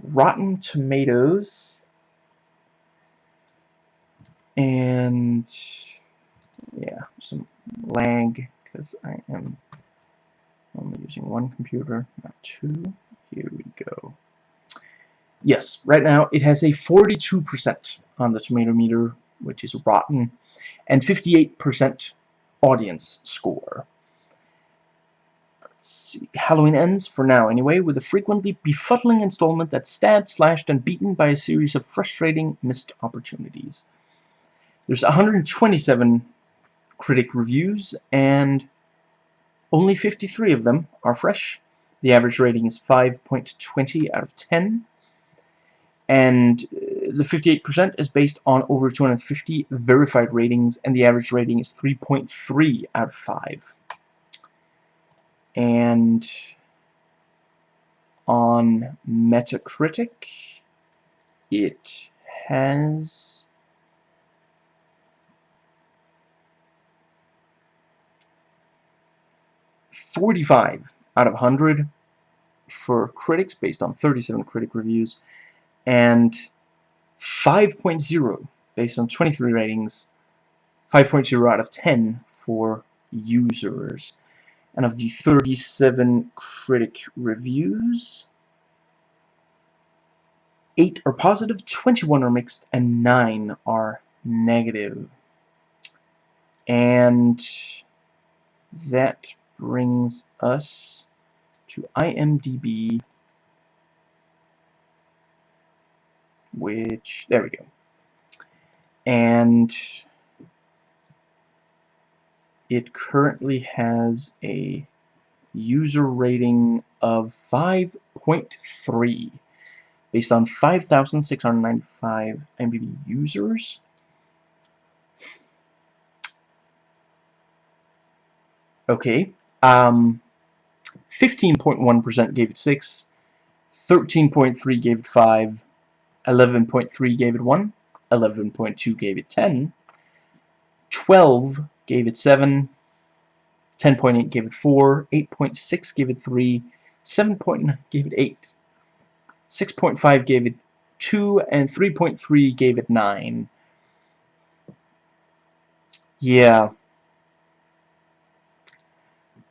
S1: Rotten Tomatoes. And yeah some lag because I am only using one computer not two. Here we go. Yes right now it has a 42% on the tomato meter which is rotten and 58% audience score. Halloween ends, for now anyway, with a frequently befuddling installment that's stabbed, slashed, and beaten by a series of frustrating missed opportunities. There's 127 critic reviews, and only 53 of them are fresh. The average rating is 5.20 out of 10. And uh, the 58% is based on over 250 verified ratings, and the average rating is 3.3 out of 5 and on Metacritic it has Forty-five out of 100 for critics based on 37 critic reviews and 5.0 based on 23 ratings 5.0 out of 10 for users and of the 37 critic reviews, 8 are positive, 21 are mixed, and 9 are negative. And that brings us to IMDb, which, there we go. And it currently has a user rating of 5.3 based on 5,695 IMDb users. Okay, um, 15.1% gave it 6, 13.3 gave it 5, 11.3 gave it 1, 11.2 gave it 10, 12 gave it 7, 10.8 gave it 4, 8.6 gave it 3, 7.9 gave it 8, 6.5 gave it 2, and 3.3 gave it 9. Yeah.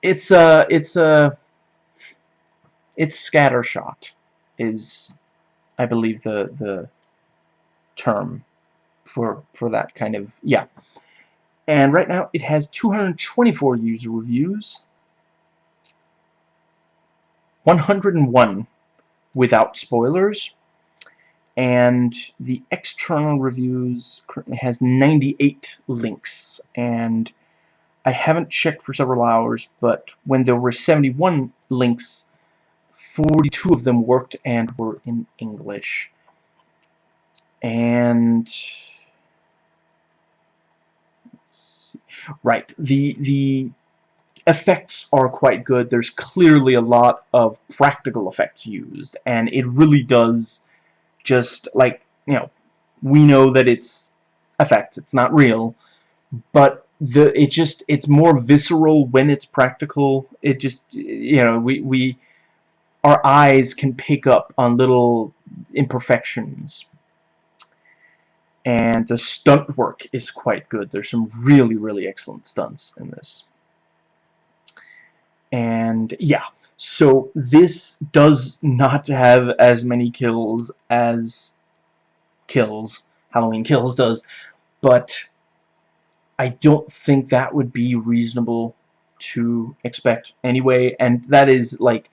S1: It's a, it's a, it's scattershot is, I believe, the, the term for, for that kind of, yeah. And right now it has 224 user reviews, 101 without spoilers, and the external reviews currently has 98 links, and I haven't checked for several hours, but when there were 71 links, 42 of them worked and were in English. And Right. The the effects are quite good. There's clearly a lot of practical effects used, and it really does just like you know we know that it's effects. It's not real, but the it just it's more visceral when it's practical it just you know we we our eyes can pick up on little imperfections and the stunt work is quite good. There's some really really excellent stunts in this. And yeah so this does not have as many kills as kills Halloween Kills does but I don't think that would be reasonable to expect anyway, and that is like,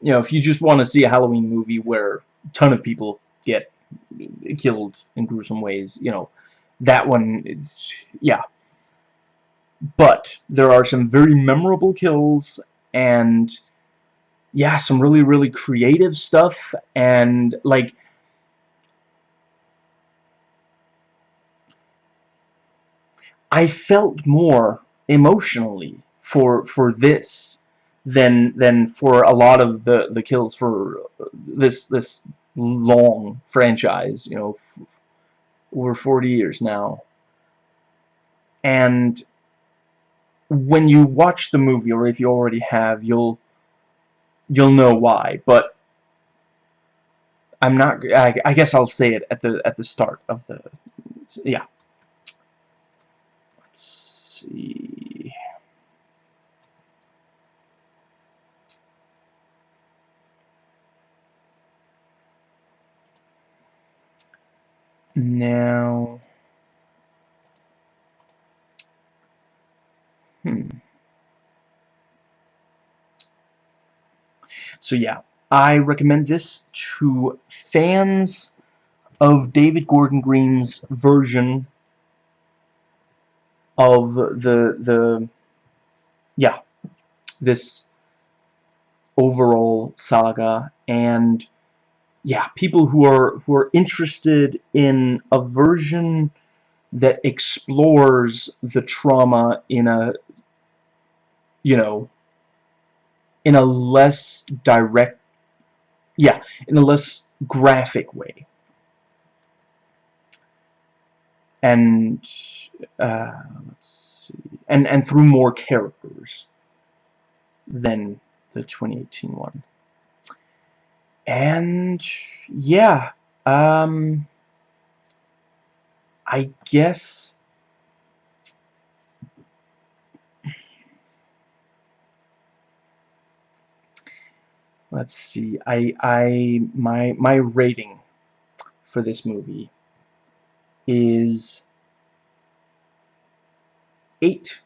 S1: you know, if you just want to see a Halloween movie where a ton of people get killed in gruesome ways, you know, that one is, yeah. But there are some very memorable kills, and yeah, some really, really creative stuff, and like, I felt more emotionally for for this than than for a lot of the the kills for this this long franchise you know over 40 years now. And when you watch the movie or if you already have you'll you'll know why. But I'm not I, I guess I'll say it at the at the start of the yeah see. Now, hmm. So yeah, I recommend this to fans of David Gordon Green's version of the the yeah this overall saga and yeah people who are who are interested in a version that explores the trauma in a you know in a less direct yeah in a less graphic way and uh, let's see, and and through more characters than the 2018 one. And yeah, um, I guess. Let's see. I I my my rating for this movie is eight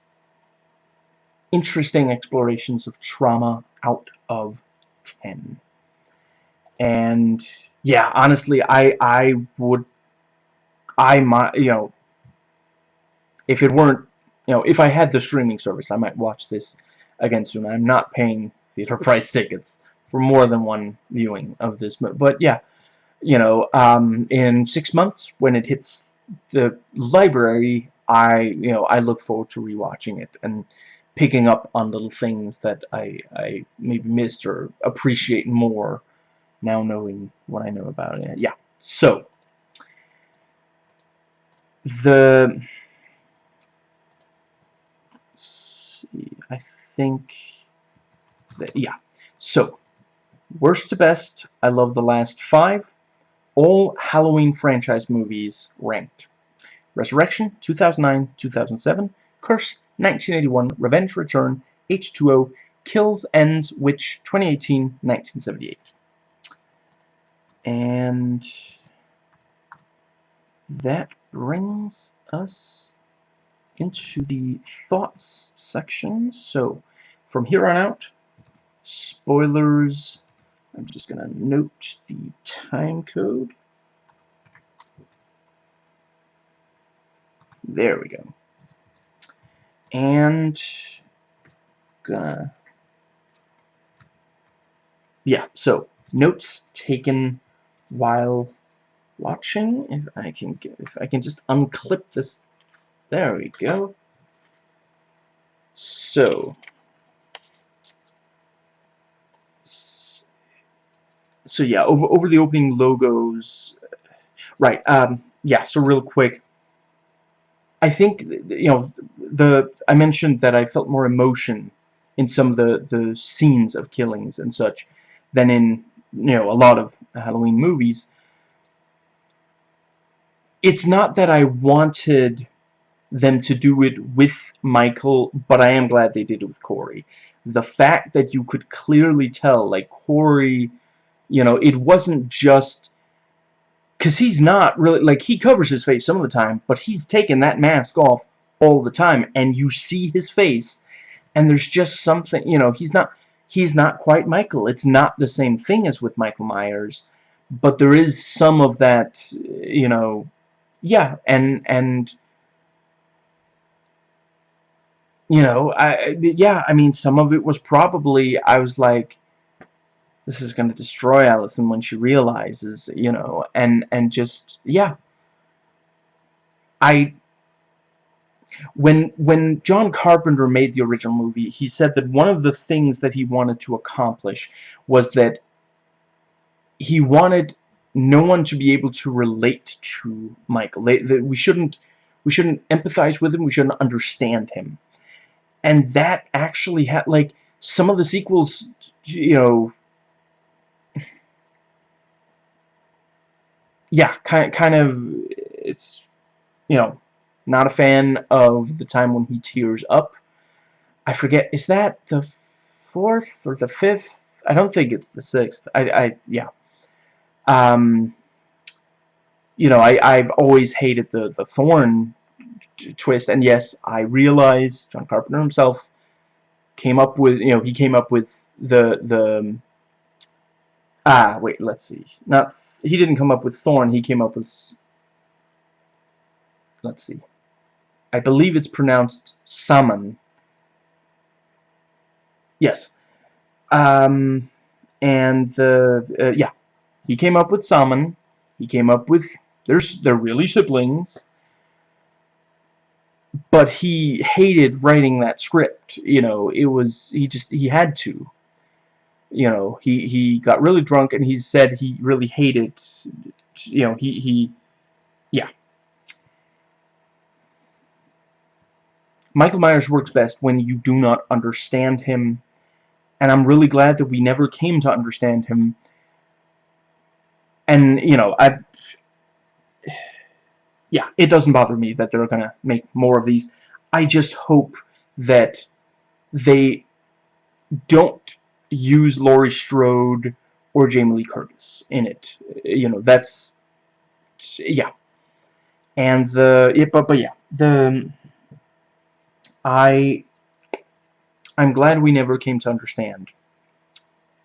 S1: interesting explorations of trauma out of 10 and yeah honestly I I would I might you know if it weren't you know if I had the streaming service I might watch this again soon. I'm not paying theater price tickets for more than one viewing of this but but yeah you know um, in six months when it hits the library, I you know I look forward to rewatching it and picking up on little things that I I maybe missed or appreciate more now knowing what I know about it. Yeah. So the see, I think that yeah. So worst to best, I love the last five all Halloween franchise movies ranked. Resurrection, 2009, 2007, Curse, 1981, Revenge Return, H2O, Kills, Ends, Witch, 2018, 1978. And that brings us into the thoughts section. So, from here on out, spoilers I'm just going to note the time code. There we go. And gonna yeah, so notes taken while watching. If I can get, if I can just unclip this, there we go. So so yeah, over over the opening logos, right? Um, yeah. So real quick, I think you know the I mentioned that I felt more emotion in some of the the scenes of killings and such than in you know a lot of Halloween movies. It's not that I wanted them to do it with Michael, but I am glad they did it with Corey. The fact that you could clearly tell, like Corey, you know, it wasn't just because he's not really like he covers his face some of the time but he's taking that mask off all the time and you see his face and there's just something you know he's not he's not quite Michael it's not the same thing as with Michael Myers but there is some of that you know yeah and and you know I yeah I mean some of it was probably I was like this is going to destroy Allison when she realizes, you know, and and just yeah. I when when John Carpenter made the original movie, he said that one of the things that he wanted to accomplish was that he wanted no one to be able to relate to Michael. They, they, we shouldn't we shouldn't empathize with him. We shouldn't understand him. And that actually had like some of the sequels, you know, yeah, kind kind of it's you know not a fan of the time when he tears up. I forget is that the fourth or the fifth? I don't think it's the sixth. I I yeah. Um. You know, I I've always hated the the Thorn twist, and yes, I realize John Carpenter himself came up with you know he came up with the the Ah, wait, let's see. Not he didn't come up with Thorn, he came up with let's see. I believe it's pronounced summon. Yes. Um and the uh, yeah. He came up with Samhain. He came up with there's they're really siblings. But he hated writing that script, you know, it was he just he had to you know, he, he got really drunk and he said he really hated, you know, he, he, yeah. Michael Myers works best when you do not understand him, and I'm really glad that we never came to understand him. And, you know, I, yeah, it doesn't bother me that they're gonna make more of these. I just hope that they don't use Laurie Strode or Jamie Lee Curtis in it. You know, that's yeah. And the yeah, but but yeah, the I I'm glad we never came to understand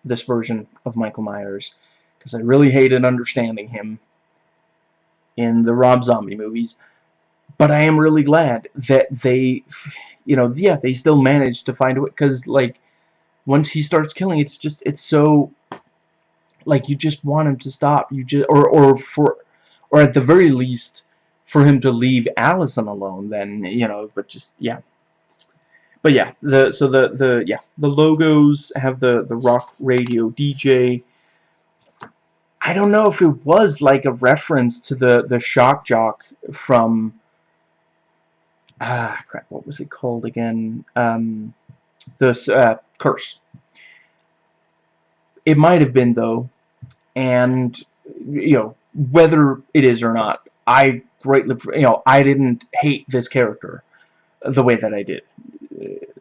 S1: this version of Michael Myers because I really hated understanding him in the Rob Zombie movies. But I am really glad that they, you know, yeah, they still managed to find way because like once he starts killing, it's just it's so like you just want him to stop. You just or or for or at the very least for him to leave Allison alone. Then you know, but just yeah. But yeah, the so the the yeah the logos have the the rock radio DJ. I don't know if it was like a reference to the the shock jock from ah crap what was it called again um the uh, curse. It might have been, though, and, you know, whether it is or not, I greatly, you know, I didn't hate this character the way that I did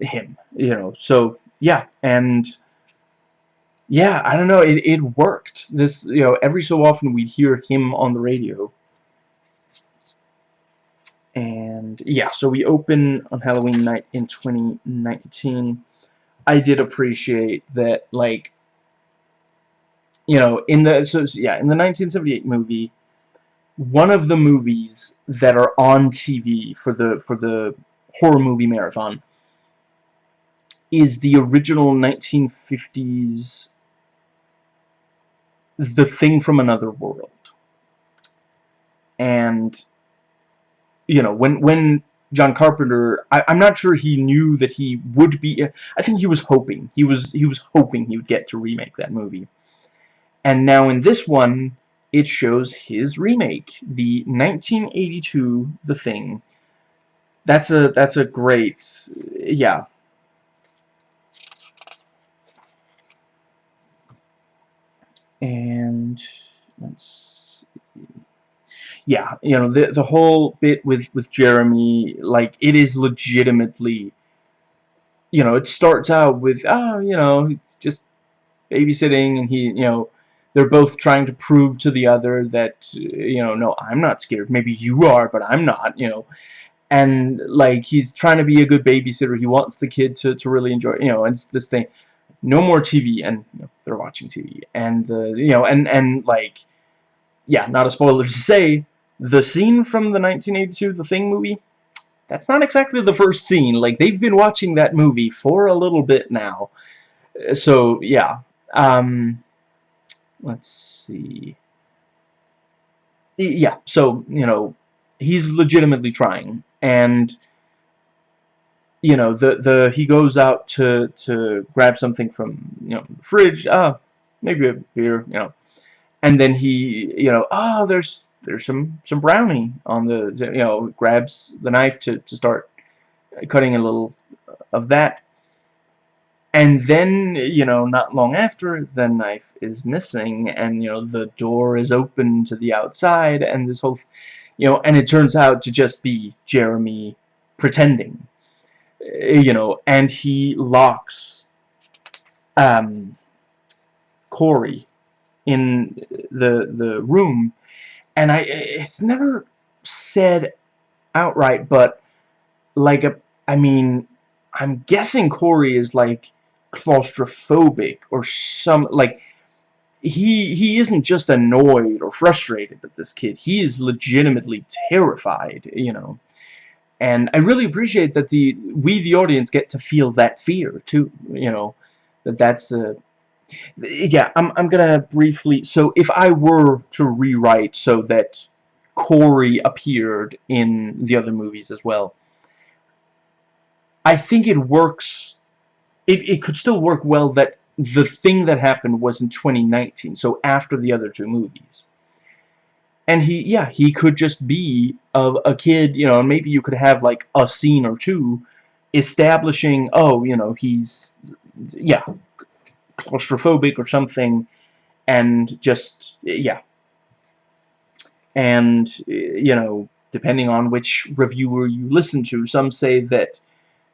S1: him, you know, so, yeah, and, yeah, I don't know, it, it worked. This, you know, every so often we'd hear him on the radio, and yeah, so we open on Halloween night in 2019. I did appreciate that, like, you know, in the, so, yeah, in the 1978 movie, one of the movies that are on TV for the, for the horror movie marathon is the original 1950s The Thing from Another World. And you know, when when John Carpenter, I, am not sure he knew that he would be. I think he was hoping. He was he was hoping he would get to remake that movie. And now in this one, it shows his remake, the 1982 The Thing, that's a that's a great yeah and let's see. yeah you know the the whole bit with with Jeremy like it is legitimately you know it starts out with oh you know it's just babysitting and he you know they're both trying to prove to the other that you know no I'm not scared. Maybe you are but I'm not you know. And like he's trying to be a good babysitter. He wants the kid to, to really enjoy you know and it's this thing no more TV and you know, they're watching TV and the you know and and like yeah not a spoiler to say the scene from the 1982 The Thing movie that's not exactly the first scene. Like they've been watching that movie for a little bit now. So yeah. Um let's see. Yeah so you know he's legitimately trying. And you know the the he goes out to to grab something from you know fridge ah maybe a beer you know. And then he you know oh there's there's some some brownie on the you know grabs the knife to to start cutting a little of that. And then you know not long after the knife is missing and you know the door is open to the outside and this whole you know and it turns out to just be Jeremy pretending you know, and he locks um, Corey in the the room, and I it's never said outright, but like a I mean, I'm guessing Corey is like claustrophobic or some like he he isn't just annoyed or frustrated with this kid. He is legitimately terrified you know and I really appreciate that the we the audience get to feel that fear too you know that that's a yeah I'm, I'm gonna briefly so if I were to rewrite so that Corey appeared in the other movies as well I think it works it, it could still work well that the thing that happened was in 2019 so after the other two movies and he yeah he could just be a, a kid you know and maybe you could have like a scene or two establishing oh you know he's yeah claustrophobic or something and just yeah. And you know depending on which reviewer you listen to some say that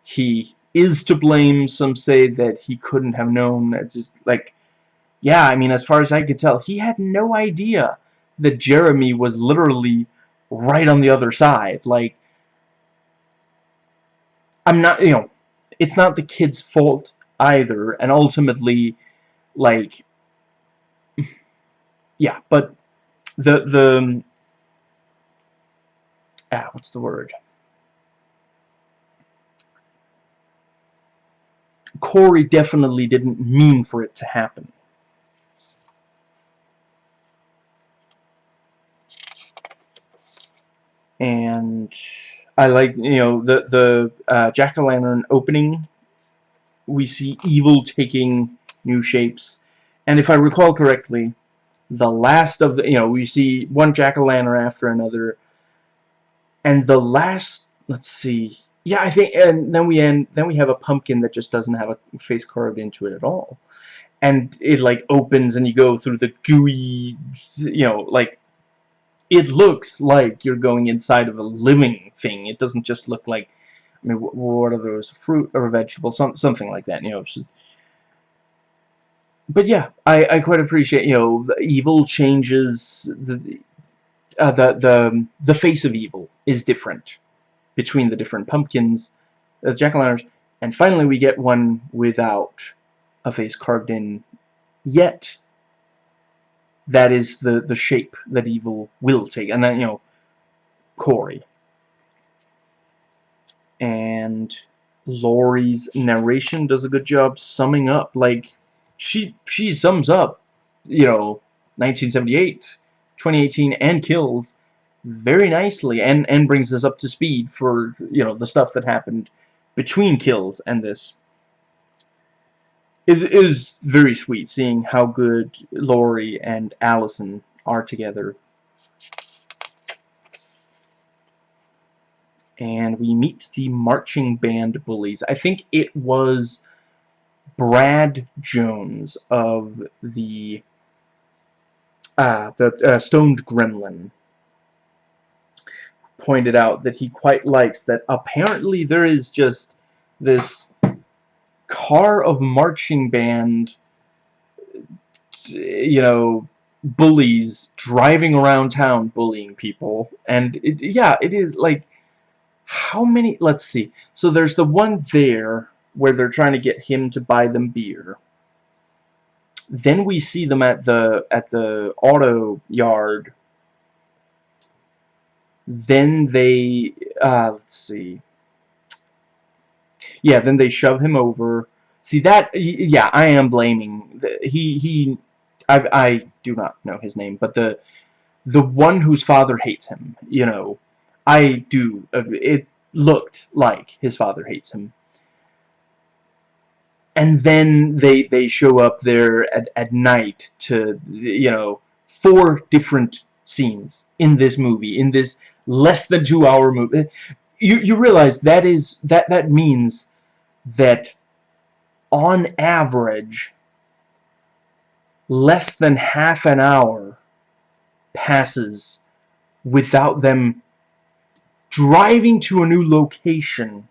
S1: he is to blame some say that he couldn't have known it's just like yeah I mean as far as I could tell he had no idea that Jeremy was literally right on the other side. Like, I'm not, you know, it's not the kid's fault either, and ultimately, like, yeah, but the, the, ah, what's the word? Corey definitely didn't mean for it to happen. And I like you know the the uh, jack-o'-lantern opening. We see evil taking new shapes. And if I recall correctly the last of you know we see one jack-o'-lantern after another. And the last let's see. Yeah I think and then we end then we have a pumpkin that just doesn't have a face carved into it at all. And it like opens and you go through the gooey you know like it looks like you're going inside of a living thing. It doesn't just look like, I mean, what are those, fruit or vegetable, some, something like that, you know. But yeah, I, I quite appreciate, you know, evil changes, the, uh, the, the, the face of evil is different between the different pumpkins, the jack-o'-lanterns, and finally we get one without a face carved in yet that is the the shape that evil will take. And then you know Corey. And Laurie's narration does a good job summing up like she she sums up you know 1978 2018 and kills very nicely and and brings us up to speed for you know the stuff that happened between kills and this it is very sweet seeing how good Laurie and Allison are together. and we meet the marching band bullies. I think it was Brad Jones of the uh, the uh, Stoned Gremlin pointed out that he quite likes that apparently there is just this car of marching band you know bullies driving around town bullying people. And it, yeah it is like how many let's see. So there's the one there where they're trying to get him to buy them beer. Then we see them at the at the auto yard. Then they uh, let's see yeah then they shove him over. See that yeah I am blaming he he I I do not know his name but the the one whose father hates him you know. I do uh, it looked like his father hates him. And then they they show up there at, at night to you know four different scenes in this movie in this less than two hour movie. You, you realize that is that that means that on average less than half an hour passes without them driving to a new location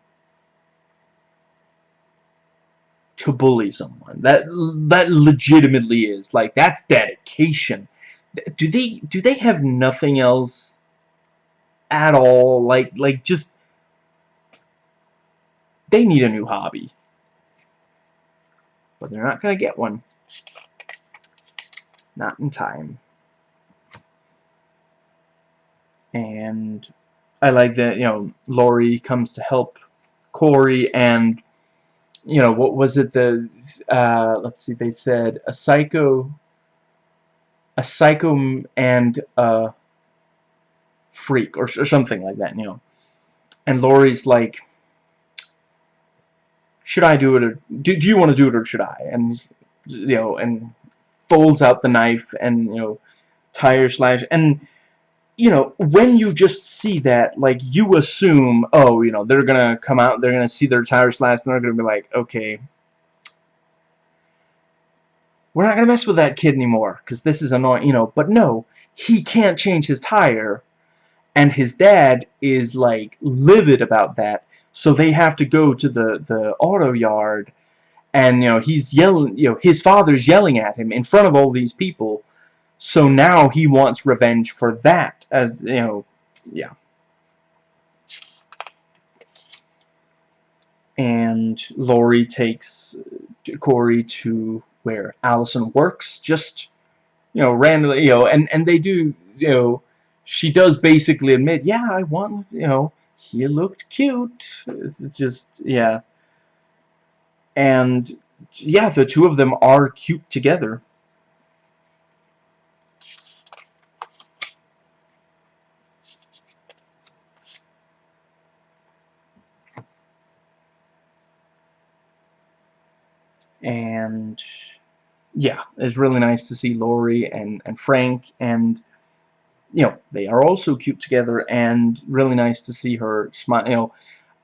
S1: to bully someone. That that legitimately is like that's dedication. Do they do they have nothing else at all? Like like just they need a new hobby. But they're not going to get one. Not in time. And I like that, you know, Laurie comes to help Corey and you know, what was it, the, uh, let's see, they said a psycho, a psycho and a freak, or, or something like that, you know. And Laurie's like, should I do it, or do, do you want to do it, or should I? And, you know, and folds out the knife, and, you know, tire slash, and you know, when you just see that, like, you assume, oh, you know, they're gonna come out, they're gonna see their tire slashed, and they're gonna be like, okay, we're not gonna mess with that kid anymore, because this is annoying, you know, but no, he can't change his tire, and his dad is, like, livid about that, so they have to go to the, the auto yard, and, you know, he's yelling, you know, his father's yelling at him in front of all these people, so now he wants revenge for that, as, you know, yeah. And Laurie takes uh, Corey to where Allison works, just, you know, randomly, you know, and, and they do, you know, she does basically admit, yeah, I want, you know, he looked cute. It's just, yeah. And, yeah, the two of them are cute together. and yeah, it's really nice to see Laurie and, and Frank, and, you know, they are also cute together, and really nice to see her smile, you know,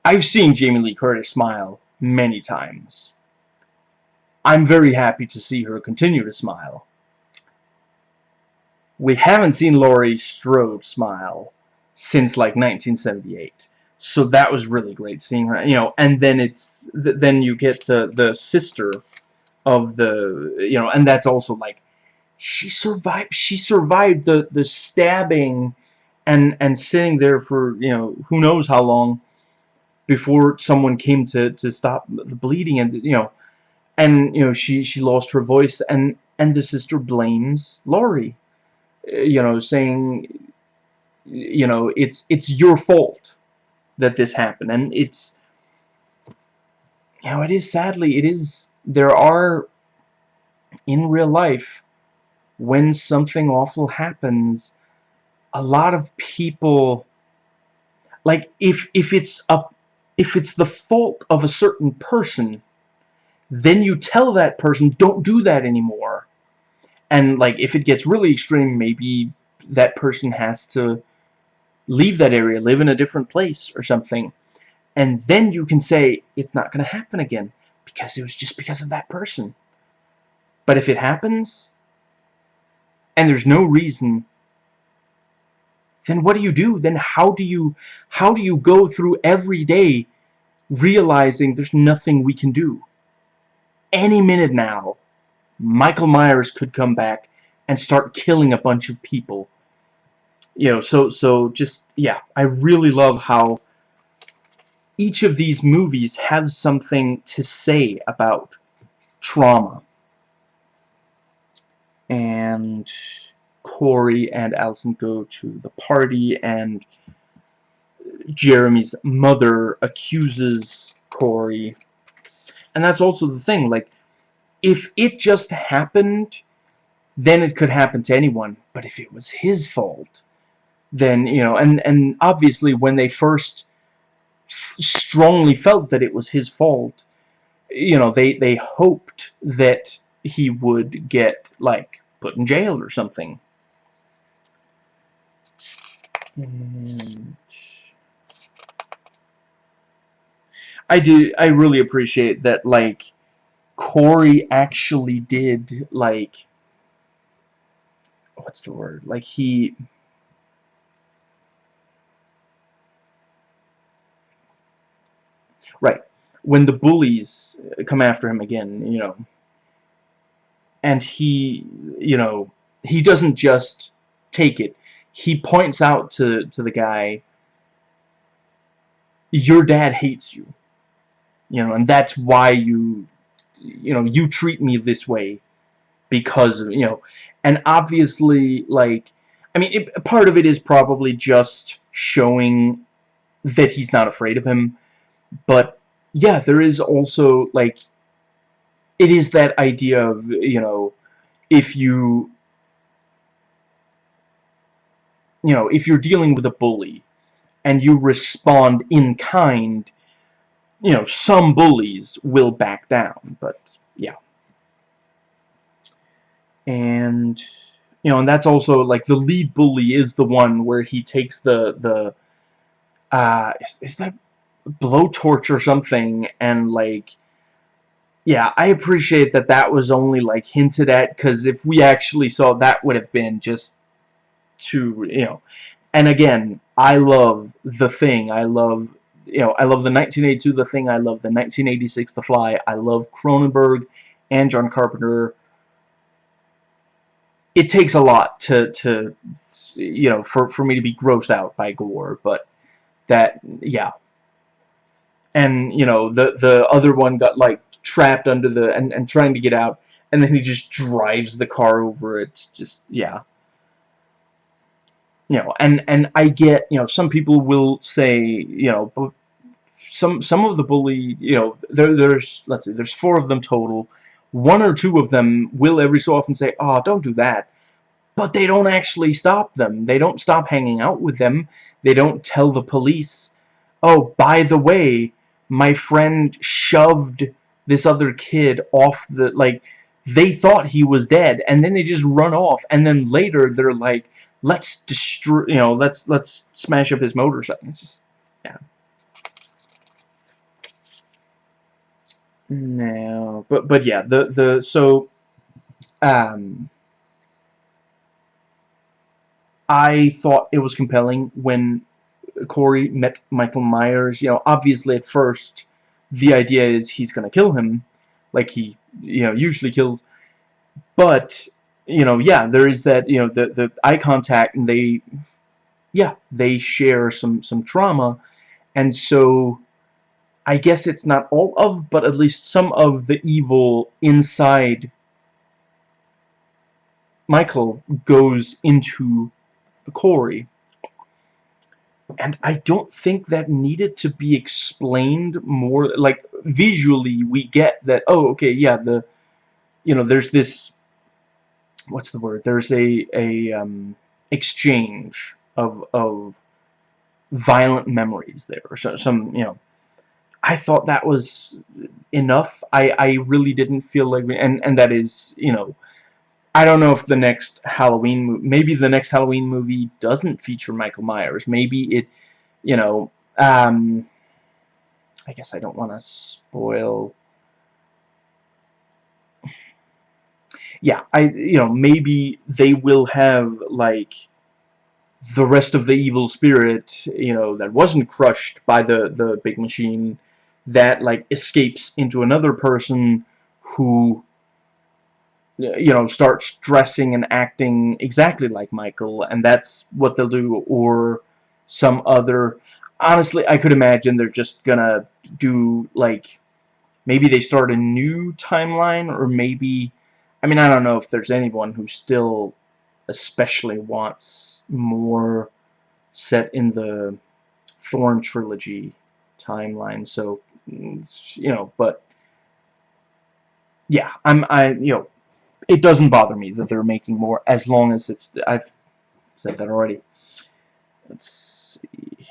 S1: I've seen Jamie Lee Curtis smile many times. I'm very happy to see her continue to smile. We haven't seen Laurie Strode smile since, like, 1978. So that was really great seeing her, you know, and then it's, th then you get the, the sister of the, you know, and that's also like, she survived, she survived the, the stabbing and, and sitting there for, you know, who knows how long before someone came to, to stop the bleeding and, you know, and, you know, she, she lost her voice and, and the sister blames Laurie, eh, you know, saying, you know, it's, it's your fault that this happened. And it's, you know, it is sadly, it is, there are, in real life, when something awful happens, a lot of people, like, if, if it's a, if it's the fault of a certain person, then you tell that person, don't do that anymore. And, like, if it gets really extreme, maybe that person has to leave that area, live in a different place or something. And then you can say, it's not going to happen again because it was just because of that person. But if it happens, and there's no reason, then what do you do? Then how do you, how do you go through every day realizing there's nothing we can do? Any minute now, Michael Myers could come back and start killing a bunch of people. You know, so, so just, yeah, I really love how each of these movies have something to say about trauma. And Corey and Allison go to the party and Jeremy's mother accuses Corey. And that's also the thing, like, if it just happened, then it could happen to anyone. But if it was his fault, then, you know, and, and obviously when they first strongly felt that it was his fault, you know, they, they hoped that he would get, like, put in jail or something. And I do, I really appreciate that, like, Corey actually did, like, what's the word? Like, he... Right. When the bullies come after him again, you know, and he, you know, he doesn't just take it. He points out to, to the guy, your dad hates you. You know, and that's why you you know, you treat me this way because, of, you know, and obviously, like, I mean, it, part of it is probably just showing that he's not afraid of him, but, yeah, there is also, like, it is that idea of, you know, if you, you know, if you're dealing with a bully, and you respond in kind, you know, some bullies will back down, but yeah. And you know, and that's also like the lead bully is the one where he takes the the uh is, is that blowtorch or something and like yeah, I appreciate that that was only like hinted at because if we actually saw that would have been just too, you know. And again, I love The Thing. I love you know, I love the 1982 The Thing, I love the 1986 The Fly, I love Cronenberg and John Carpenter. It takes a lot to, to you know, for, for me to be grossed out by gore, but that, yeah. And, you know, the, the other one got, like, trapped under the, and, and trying to get out, and then he just drives the car over it, just, yeah you know, and and I get, you know, some people will say, you know, some some of the bully, you know, there there's let's see, there's four of them total. One or two of them will every so often say, "Oh, don't do that." But they don't actually stop them. They don't stop hanging out with them. They don't tell the police, "Oh, by the way, my friend shoved this other kid off the like they thought he was dead and then they just run off and then later they're like let's destroy, you know, let's let's smash up his motorcycle. It's just, yeah. No, but but yeah, the the so, um, I thought it was compelling when Corey met Michael Myers. You know, obviously at first, the idea is he's gonna kill him, like he you know usually kills, but you know, yeah, there is that, you know, the, the eye contact, and they, yeah, they share some, some trauma, and so I guess it's not all of, but at least some of the evil inside Michael goes into Corey. And I don't think that needed to be explained more, like, visually we get that, oh, okay, yeah, the, you know, there's this what's the word? There's a a um, exchange of of violent memories there. So some you know, I thought that was enough. I I really didn't feel like and and that is you know. I don't know if the next Halloween maybe the next Halloween movie doesn't feature Michael Myers. Maybe it, you know, um, I guess I don't want to spoil. Yeah, I, you know, maybe they will have, like, the rest of the evil spirit, you know, that wasn't crushed by the, the big machine, that, like, escapes into another person who you know, starts dressing and acting exactly like Michael, and that's what they'll do, or some other... Honestly, I could imagine they're just gonna do, like, maybe they start a new timeline, or maybe... I mean, I don't know if there's anyone who still especially wants more set in the Thorn trilogy timeline, so, mm, you know, but... Yeah, I'm, I, you know, it doesn't bother me that they're making more as long as it's I've said that already. Let's see.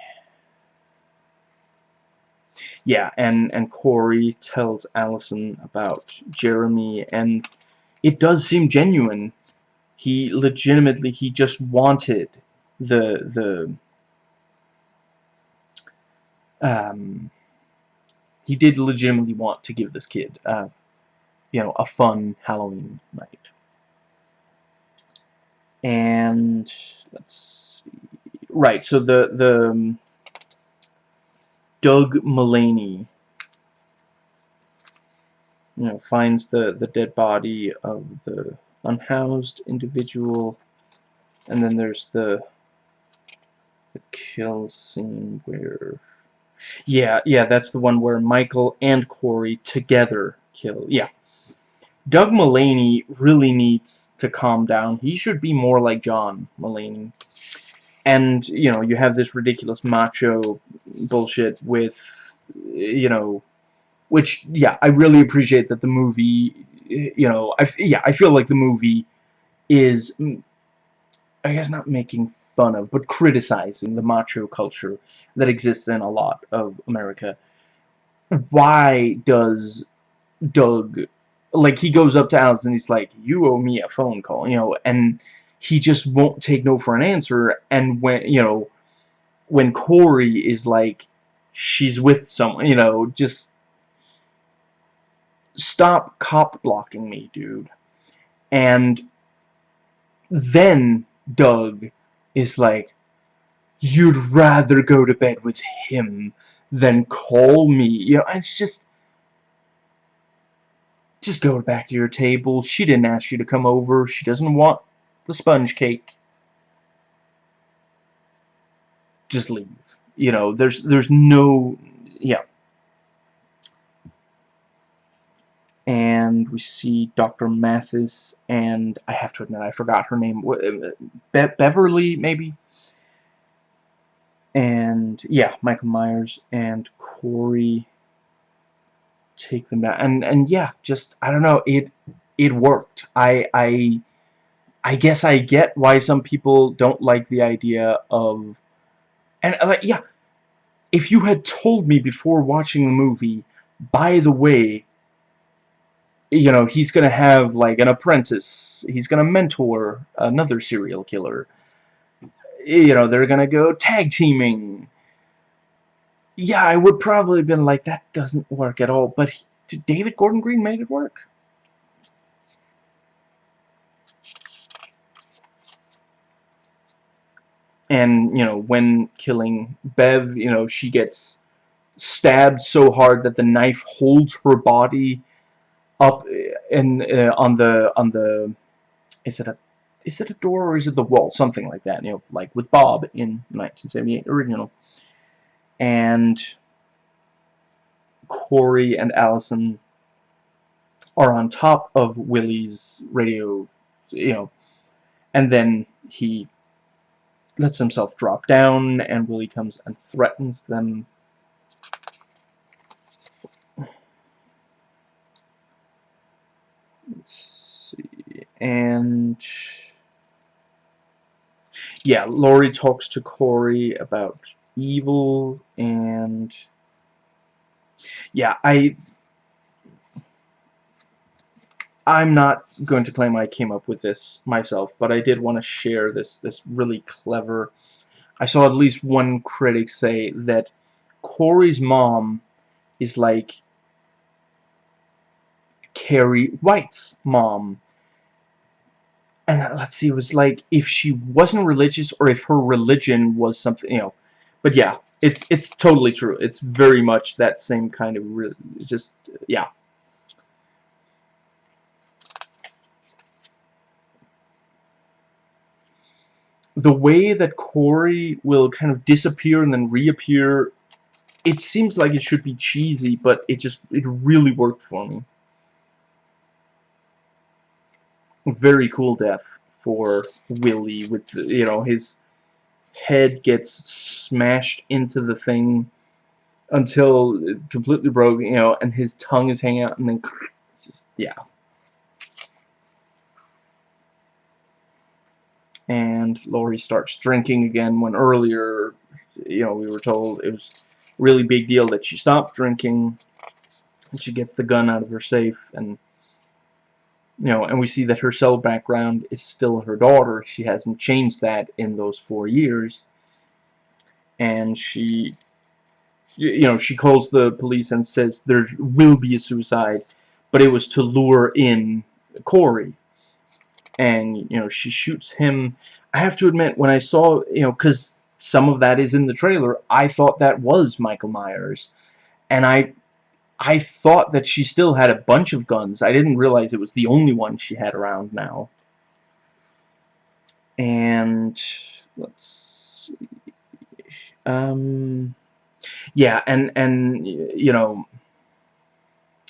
S1: Yeah and and Corey tells Allison about Jeremy and it does seem genuine. He legitimately he just wanted the the um he did legitimately want to give this kid uh, you know, a fun Halloween night. And let's see. Right, so the the um, Doug Mullaney you know, finds the, the dead body of the unhoused individual, and then there's the the kill scene where, yeah, yeah, that's the one where Michael and Corey together kill, yeah, Doug Mullaney really needs to calm down. He should be more like John Mulaney. And, you know, you have this ridiculous macho bullshit with, you know, which, yeah, I really appreciate that the movie, you know, I, yeah, I feel like the movie is, mm, I guess not making fun of, but criticizing the macho culture that exists in a lot of America. Why does Doug like he goes up to Alice and he's like, "You owe me a phone call," you know, and he just won't take no for an answer. And when you know, when Corey is like, she's with someone, you know, just stop cop blocking me, dude. And then Doug is like, you'd rather go to bed with him than call me. You know, it's just just go back to your table. She didn't ask you to come over. She doesn't want the sponge cake. Just leave. You know, there's there's no yeah. And we see Dr. Mathis and I have to admit I forgot her name. Uh, Be Beverly maybe. And yeah, Michael Myers and Corey take them down. And and yeah, just I don't know, it it worked. I I I guess I get why some people don't like the idea of and uh, like yeah, if you had told me before watching the movie, by the way, you know, he's to have like an apprentice, he's to mentor another serial killer. You know, they're to go tag teaming yeah, I would probably have been like, that doesn't work at all. But he, David Gordon Green made it work. And, you know, when killing Bev, you know, she gets stabbed so hard that the knife holds her body up in uh, on the on the is it a is it a door or is it the wall something like that you know like with Bob in 1978 original and Corey and Allison are on top of Willie's radio, you know, and then he lets himself drop down, and Willie comes and threatens them. Let's see, and yeah, Laurie talks to Corey about evil and yeah I I'm not going to claim I came up with this myself, but I did want to share this this really clever. I saw at least one critic say that Corey's mom is like Carrie White's mom. And let's see, it was like if she wasn't religious or if her religion was something, you know. But yeah, it's it's totally true. It's very much that same kind of just yeah. The way that Corey will kind of disappear and then reappear, it seems like it should be cheesy, but it just it really worked for me. Very cool death for Willie with you know his head gets smashed into the thing until it completely broke, you know, and his tongue is hanging out, and then just, yeah. And Laurie starts drinking again when earlier, you know, we were told it was really big deal that she stopped drinking. And she gets the gun out of her safe, and you know, and we see that her cell background is still her daughter. She hasn't changed that in those four years. And she, you know, she calls the police and says there will be a suicide, but it was to lure in Corey. And, you know, she shoots him. I have to admit, when I saw, you know, because some of that is in the trailer, I thought that was Michael Myers. And I I thought that she still had a bunch of guns. I didn't realize it was the only one she had around now. And let's see. Um, yeah, and and you know,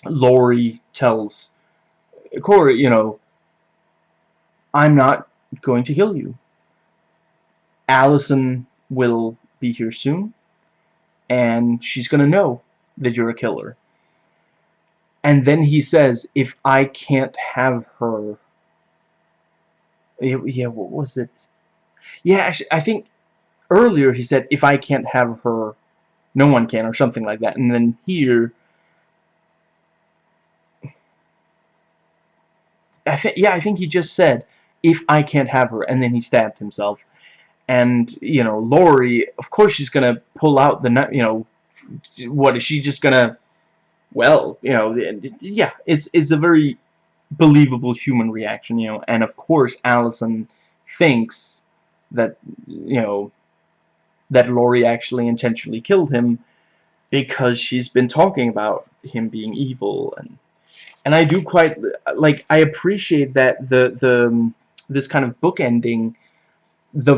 S1: Laurie tells Corey, you know, I'm not going to kill you. Allison will be here soon, and she's going to know that you're a killer. And then he says, if I can't have her... Yeah, what was it? Yeah, actually, I think earlier he said, if I can't have her, no one can, or something like that. And then here... I think, yeah, I think he just said, if I can't have her, and then he stabbed himself. And, you know, Laurie, of course she's gonna pull out the, you know, what, is she just gonna well, you know, yeah, it's it's a very believable human reaction, you know, and of course Allison thinks that, you know, that Laurie actually intentionally killed him because she's been talking about him being evil and and I do quite like I appreciate that the the um, this kind of book ending the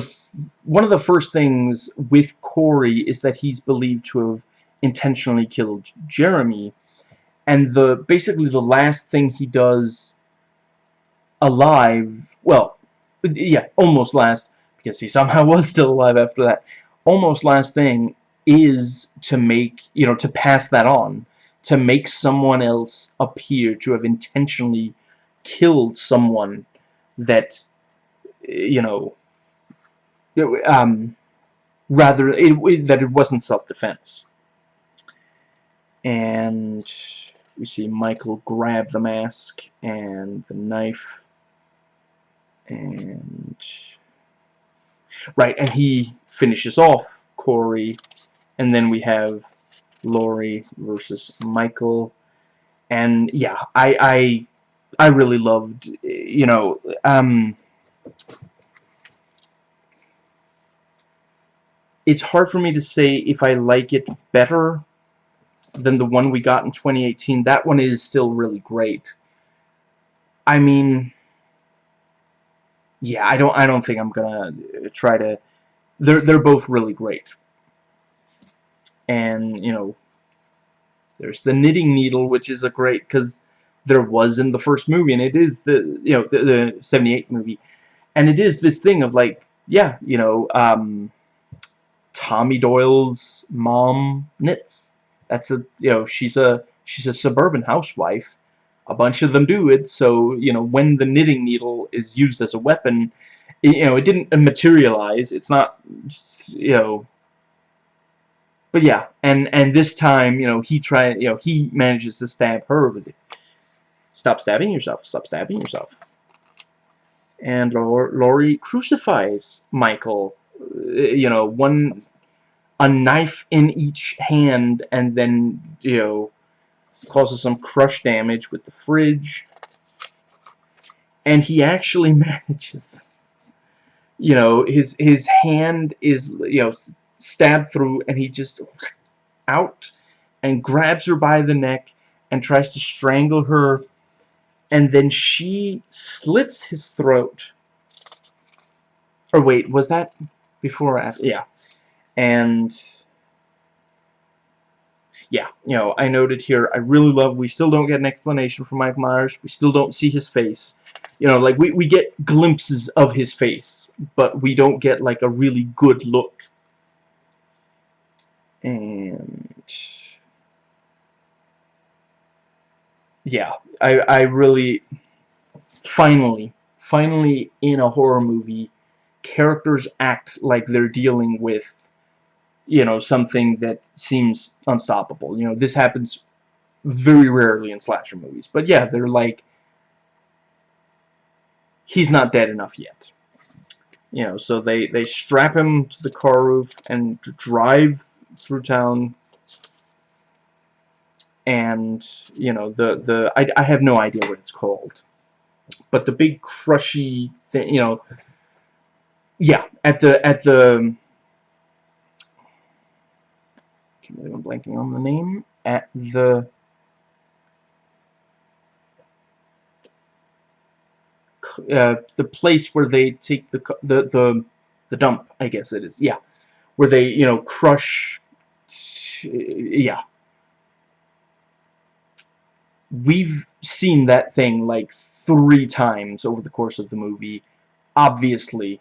S1: one of the first things with Corey is that he's believed to have intentionally killed Jeremy and the basically the last thing he does alive well yeah almost last because he somehow was still alive after that almost last thing is to make you know to pass that on to make someone else appear to have intentionally killed someone that you know um, rather it, it, that it wasn't self-defense. And we see Michael grab the mask and the knife and right and he finishes off Corey. And then we have Laurie versus Michael. And yeah I I I really loved you know um it's hard for me to say if I like it better than the one we got in 2018. That one is still really great. I mean, yeah, I don't I don't think I'm gonna try to. They're they're both really great. And you know, there's the knitting needle, which is a great because there was in the first movie, and it is the you know the, the 78 movie, and it is this thing of like yeah you know um, Tommy Doyle's mom knits that's a you know she's a she's a suburban housewife a bunch of them do it so you know when the knitting needle is used as a weapon you know it didn't materialize it's not you know but yeah and and this time you know he tried you know he manages to stab her with it Stop stabbing yourself. Stop stabbing yourself. And Laurie crucifies Michael. Uh, you know, one a knife in each hand, and then you know causes some crush damage with the fridge. And he actually manages. You know, his his hand is you know stabbed through, and he just out and grabs her by the neck and tries to strangle her and then she slits his throat or wait was that before or after yeah and yeah you know I noted here I really love we still don't get an explanation from Mike Myers. We still don't see his face. You know like we, we get glimpses of his face but we don't get like a really good look. And yeah, I, I really, finally, finally in a horror movie, characters act like they're dealing with, you know, something that seems unstoppable. You know, this happens very rarely in slasher movies. But yeah, they're like, he's not dead enough yet. You know, so they, they strap him to the car roof and drive through town and you know the the I, I have no idea what it's called but the big crushy thing you know yeah at the at the can't I'm blanking on the name at the uh, the place where they take the the the the dump I guess it is yeah where they you know crush yeah we've seen that thing like three times over the course of the movie. Obviously,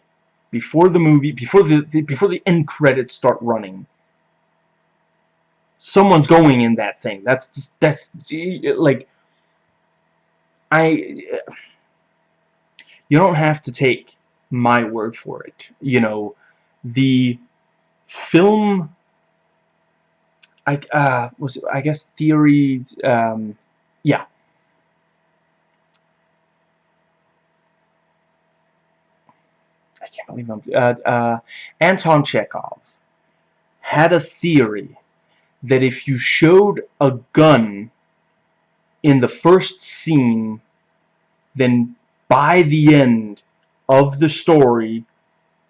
S1: before the movie, before the, the before the end credits start running, someone's going in that thing. That's just, that's like I. You don't have to take my word for it. You know, the film. I uh was I guess theory um yeah. I can't believe I'm... Uh, uh, Anton Chekhov had a theory that if you showed a gun in the first scene, then by the end of the story,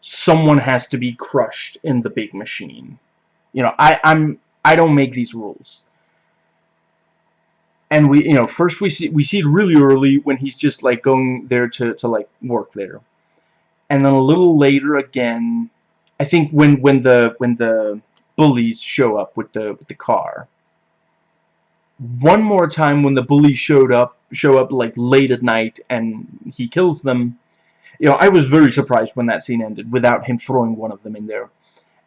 S1: someone has to be crushed in the big machine. You know, I, I'm I don't make these rules and we you know first we see we see it really early when he's just like going there to to like work there and then a little later again I think when when the when the bullies show up with the with the car one more time when the bullies showed up show up like late at night and he kills them you know I was very surprised when that scene ended without him throwing one of them in there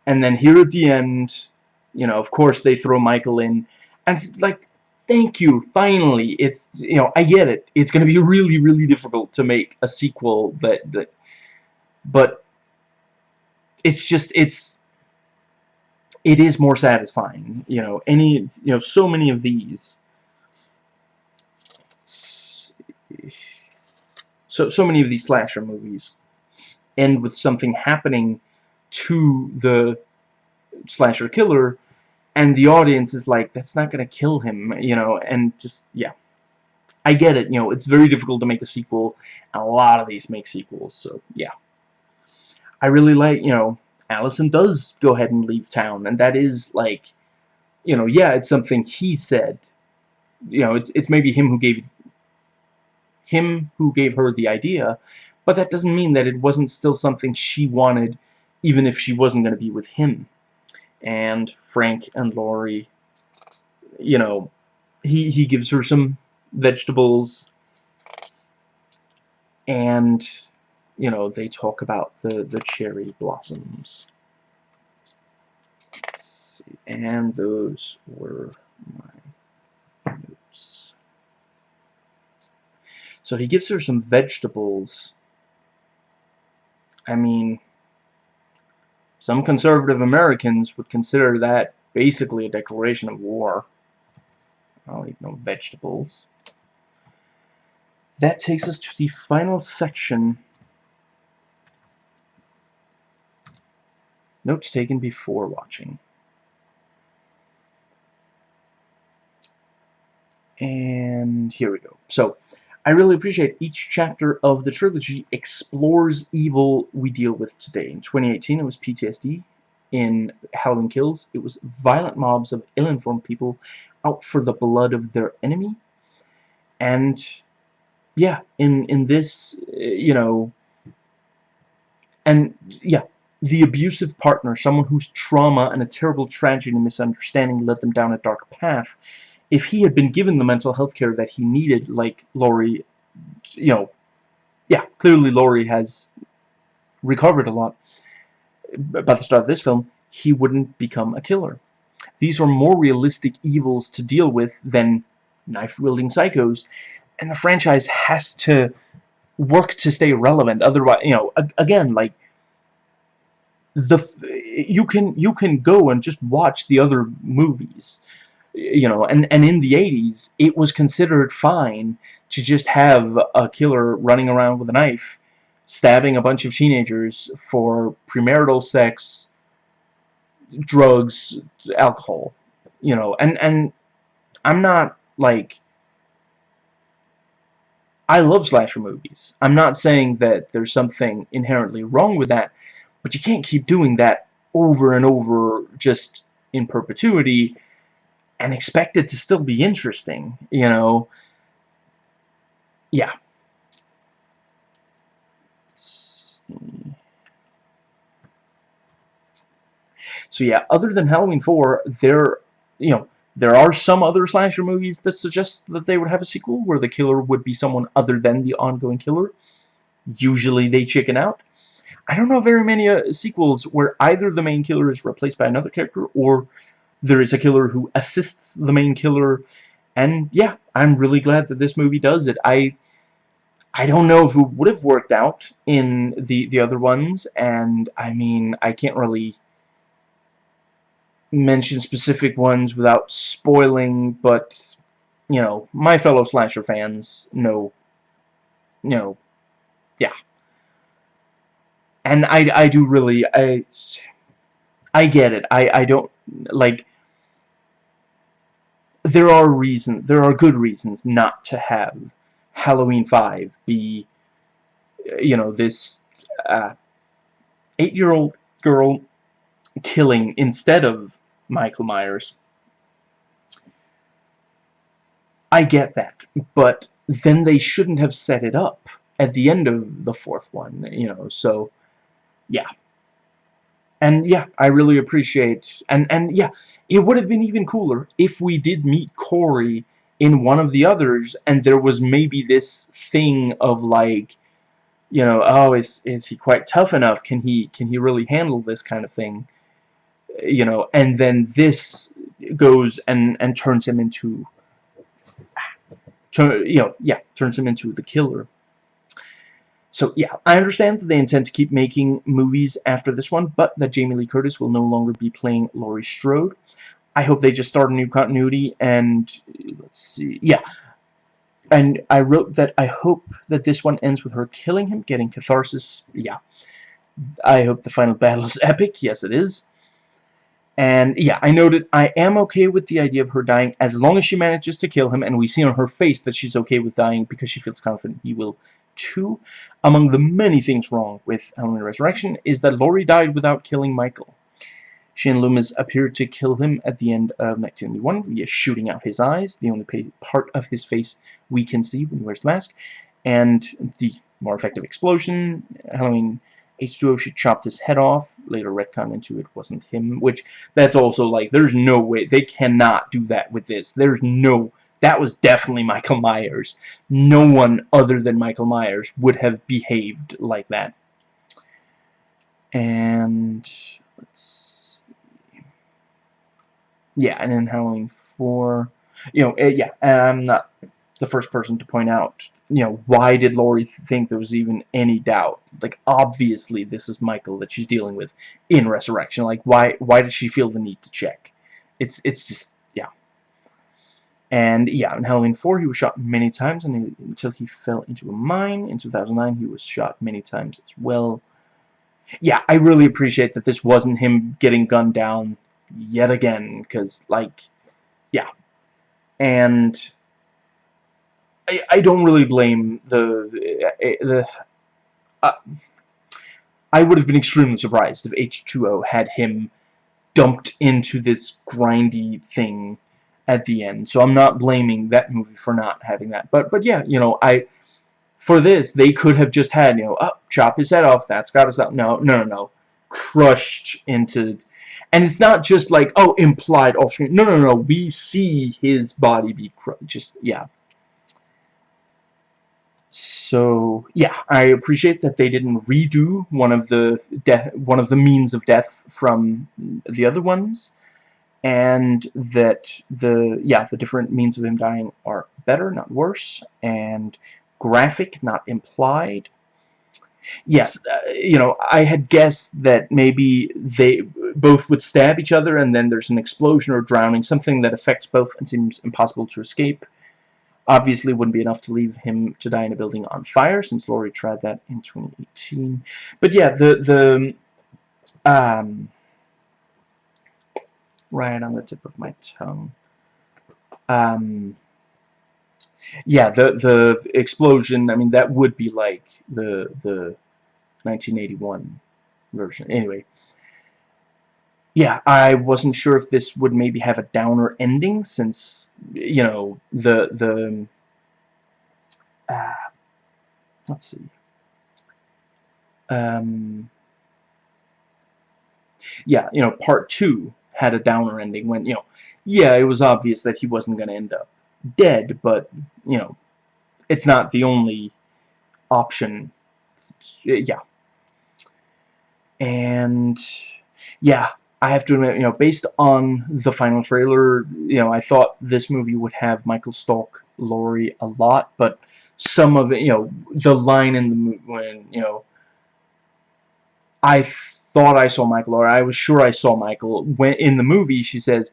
S1: and then here at the end you know of course they throw Michael in and it's like thank you, finally. It's, you know, I get it. It's going to be really, really difficult to make a sequel that, that, but it's just, it's, it is more satisfying. You know, any, you know, so many of these, so, so many of these slasher movies end with something happening to the slasher killer and the audience is like, that's not gonna kill him, you know, and just, yeah. I get it, you know, it's very difficult to make a sequel, and a lot of these make sequels, so, yeah. I really like, you know, Allyson does go ahead and leave town, and that is, like, you know, yeah, it's something he said. You know, it's, it's maybe him who gave him who gave her the idea, but that doesn't mean that it wasn't still something she wanted, even if she wasn't going to be with him and Frank and Laurie, you know, he, he gives her some vegetables and, you know, they talk about the, the cherry blossoms. And those were my notes. So he gives her some vegetables. I mean, some conservative Americans would consider that basically a declaration of war. I'll eat no vegetables. that takes us to the final section. Notes taken before watching. And here we go. So, I really appreciate each chapter of the trilogy explores evil we deal with today. In 2018, it was PTSD. In Halloween Kills, it was violent mobs of ill-informed people out for the blood of their enemy. And, yeah, in, in this, eh, you know, and, yeah, the abusive partner, someone whose trauma and a terrible tragedy and misunderstanding led them down a dark path, if he had been given the mental health care that he needed, like Laurie, you know, yeah, clearly Laurie has recovered a lot by the start of this film, he wouldn't become a killer. These are more realistic evils to deal with than knife-wielding psychos, and the franchise has to work to stay relevant. Otherwise, you know, again, like the you can you can go and just watch the other movies you know, and, and in the 80s, it was considered fine to just have a killer running around with a knife, stabbing a bunch of teenagers for premarital sex, drugs, alcohol, you know, and, and I'm not, like, I love slasher movies. I'm not saying that there's something inherently wrong with that, but you can't keep doing that over and over just in perpetuity and expect it to still be interesting, you know. Yeah. So yeah, other than Halloween 4, there, you know, there are some other slasher movies that suggest that they would have a sequel where the killer would be someone other than the ongoing killer. Usually they chicken out. I don't know very many uh, sequels where either the main killer is replaced by another character or there is a killer who assists the main killer. And yeah I'm really glad that this movie does it. I I don't know if it would have worked out in the the other ones. And I mean I can't really mention specific ones without spoiling but you know my fellow slasher fans know you know yeah and I, I do really I I get it I, I don't like there are reasons, there are good reasons not to have Halloween 5 be, you know, this uh, eight-year-old girl killing instead of Michael Myers. I get that, but then they shouldn't have set it up at the end of the fourth one, you know, so, yeah. And yeah, I really appreciate, and, and yeah, it would have been even cooler if we did meet Corey in one of the others, and there was maybe this thing of like, you know, oh, is, is he quite tough enough? Can he, can he really handle this kind of thing? You know, and then this goes and, and turns him into, turn, you know, yeah, turns him into the killer. So yeah, I understand that they intend to keep making movies after this one, but that Jamie Lee Curtis will no longer be playing Laurie Strode. I hope they just start a new continuity and let's see, yeah. And I wrote that I hope that this one ends with her killing him, getting catharsis. Yeah. I hope the final battle is epic. Yes, it is. And yeah, I noted I am okay with the idea of her dying as long as she manages to kill him and we see on her face that she's okay with dying because she feels confident he will too. Among the many things wrong with Halloween Resurrection is that Laurie died without killing Michael. Shane Loomis appeared to kill him at the end of 1991 via shooting out his eyes, the only part of his face we can see when he wears the mask, and the more effective explosion, Halloween H2O should chopped his head off, later retcon into it wasn't him, which that's also like, there's no way, they cannot do that with this, there's no, that was definitely Michael Myers. No one other than Michael Myers would have behaved like that. And, let's see. yeah, and then Halloween 4, you know, uh, yeah, and I'm not the first person to point out, you know, why did Laurie think there was even any doubt? Like, obviously, this is Michael that she's dealing with in Resurrection. Like, why, why did she feel the need to check? It's, it's just. And yeah, in Halloween 4, he was shot many times and until he fell into a mine. In 2009, he was shot many times as well. Yeah, I really appreciate that this wasn't him getting gunned down yet again, because, like, yeah. And I, I don't really blame the... the uh, I would have been extremely surprised if H2O had him dumped into this grindy thing at the end. So I'm not blaming that movie for not having that. But but yeah, you know, I for this they could have just had, you know, oh, chop his head off, that's got us out. No, no, no, no. Crushed into and it's not just like, oh, implied off screen. No, no, no. We see his body be crushed. Just yeah. So yeah, I appreciate that they didn't redo one of the one of the means of death from the other ones, and that the yeah the different means of him dying are better, not worse, and graphic, not implied. Yes, uh, you know, I had guessed that maybe they both would stab each other and then there's an explosion or drowning, something that affects both and seems impossible to escape. Obviously wouldn't be enough to leave him to die in a building on fire, since Laurie tried that in 2018. But yeah, the, the, um, right on the tip of my tongue. Um, yeah, the, the explosion, I mean, that would be like the, the 1981 version. Anyway, yeah, I wasn't sure if this would maybe have a downer ending since, you know, the, the, uh, let's see, um, yeah, you know, part two had a downer ending when, you know, yeah, it was obvious that he wasn't going to end up dead, but, you know, it's not the only option, yeah. And, yeah, I have to admit, you know, based on the final trailer, you know, I thought this movie would have Michael stalk Laurie a lot, but some of it, you know, the line in the movie when, you know, I thought I saw Michael, or I was sure I saw Michael, when in the movie she says,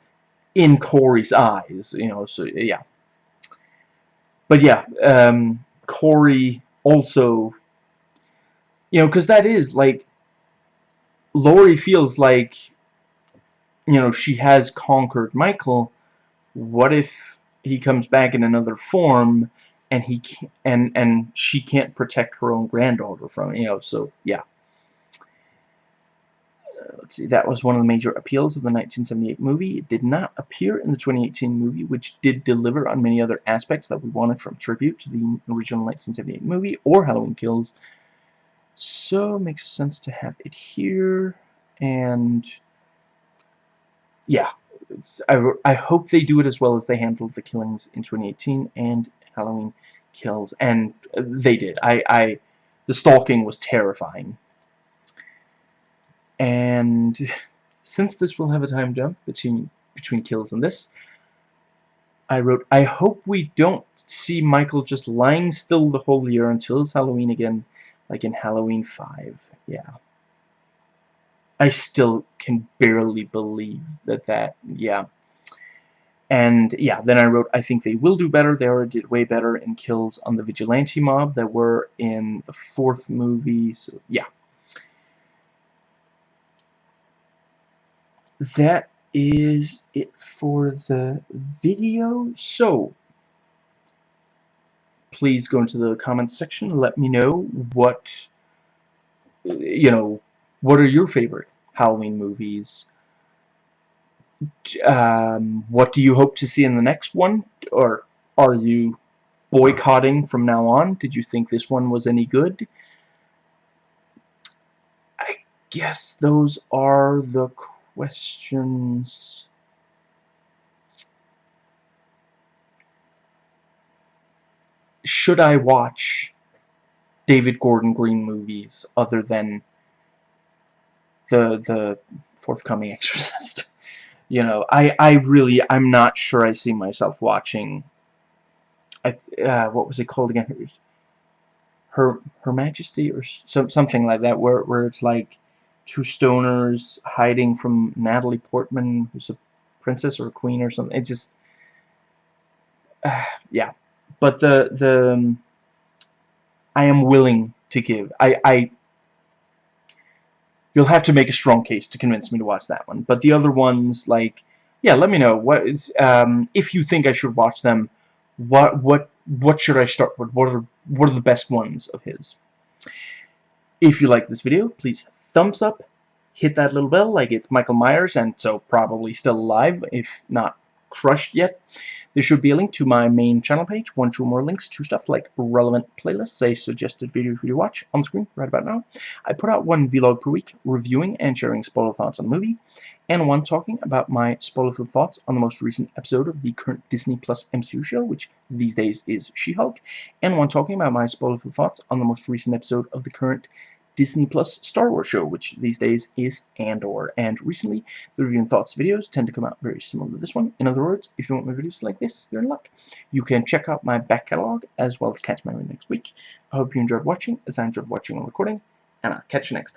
S1: in Corey's eyes, you know, so, yeah. But yeah, um, Corey also, you know, because that is, like, Laurie feels like you know, she has conquered Michael, what if he comes back in another form and he can and and she can't protect her own granddaughter from you know so yeah let's see that was one of the major appeals of the 1978 movie it did not appear in the 2018 movie which did deliver on many other aspects that we wanted from tribute to the original 1978 movie or Halloween Kills so it makes sense to have it here and yeah, I, I hope they do it as well as they handled the killings in 2018 and Halloween Kills, and they did. I, I, the stalking was terrifying. And since this will have a time jump between between kills and this, I wrote, I hope we don't see Michael just lying still the whole year until it's Halloween again, like in Halloween 5. Yeah. I still can barely believe that that, yeah. And yeah, then I wrote, I think they will do better. They already did way better in kills on the vigilante mob that were in the fourth movie. So yeah. That is it for the video. So please go into the comments section. Let me know what, you know, what are your favorite Halloween movies? Um, what do you hope to see in the next one? Or are you boycotting from now on? Did you think this one was any good? I guess those are the questions. Should I watch David Gordon Green movies other than the the forthcoming Exorcist. you know, I I really I'm not sure I see myself watching. I uh, what was it called again? Her Her Majesty or some something like that, where where it's like two stoners hiding from Natalie Portman, who's a princess or a queen or something. It just uh, yeah. But the the um, I am willing to give. I I you'll have to make a strong case to convince me to watch that one. But the other ones, like, yeah, let me know what um, if you think I should watch them. What what what should I start with? What are what are the best ones of his? If you like this video, please thumbs up, hit that little bell like it's Michael Myers, and so probably still alive, if not crushed yet. There should be a link to my main channel page, one two more links to stuff like relevant playlists, a suggested video for you to watch on screen right about now. I put out one vlog per week, reviewing and sharing spoiler thoughts on the movie, and one talking about my spoiler-filled thoughts on the most recent episode of the current Disney Plus MCU show, which these days is She-Hulk, and one talking about my spoiler-filled thoughts on the most recent episode of the current Disney Plus Star Wars show, which these days is Andor. And recently, the review and thoughts videos tend to come out very similar to this one. In other words, if you want my videos like this, you're in luck. You can check out my back catalog as well as catch my next week. I hope you enjoyed watching, as I enjoyed watching and recording, and I'll catch you next time.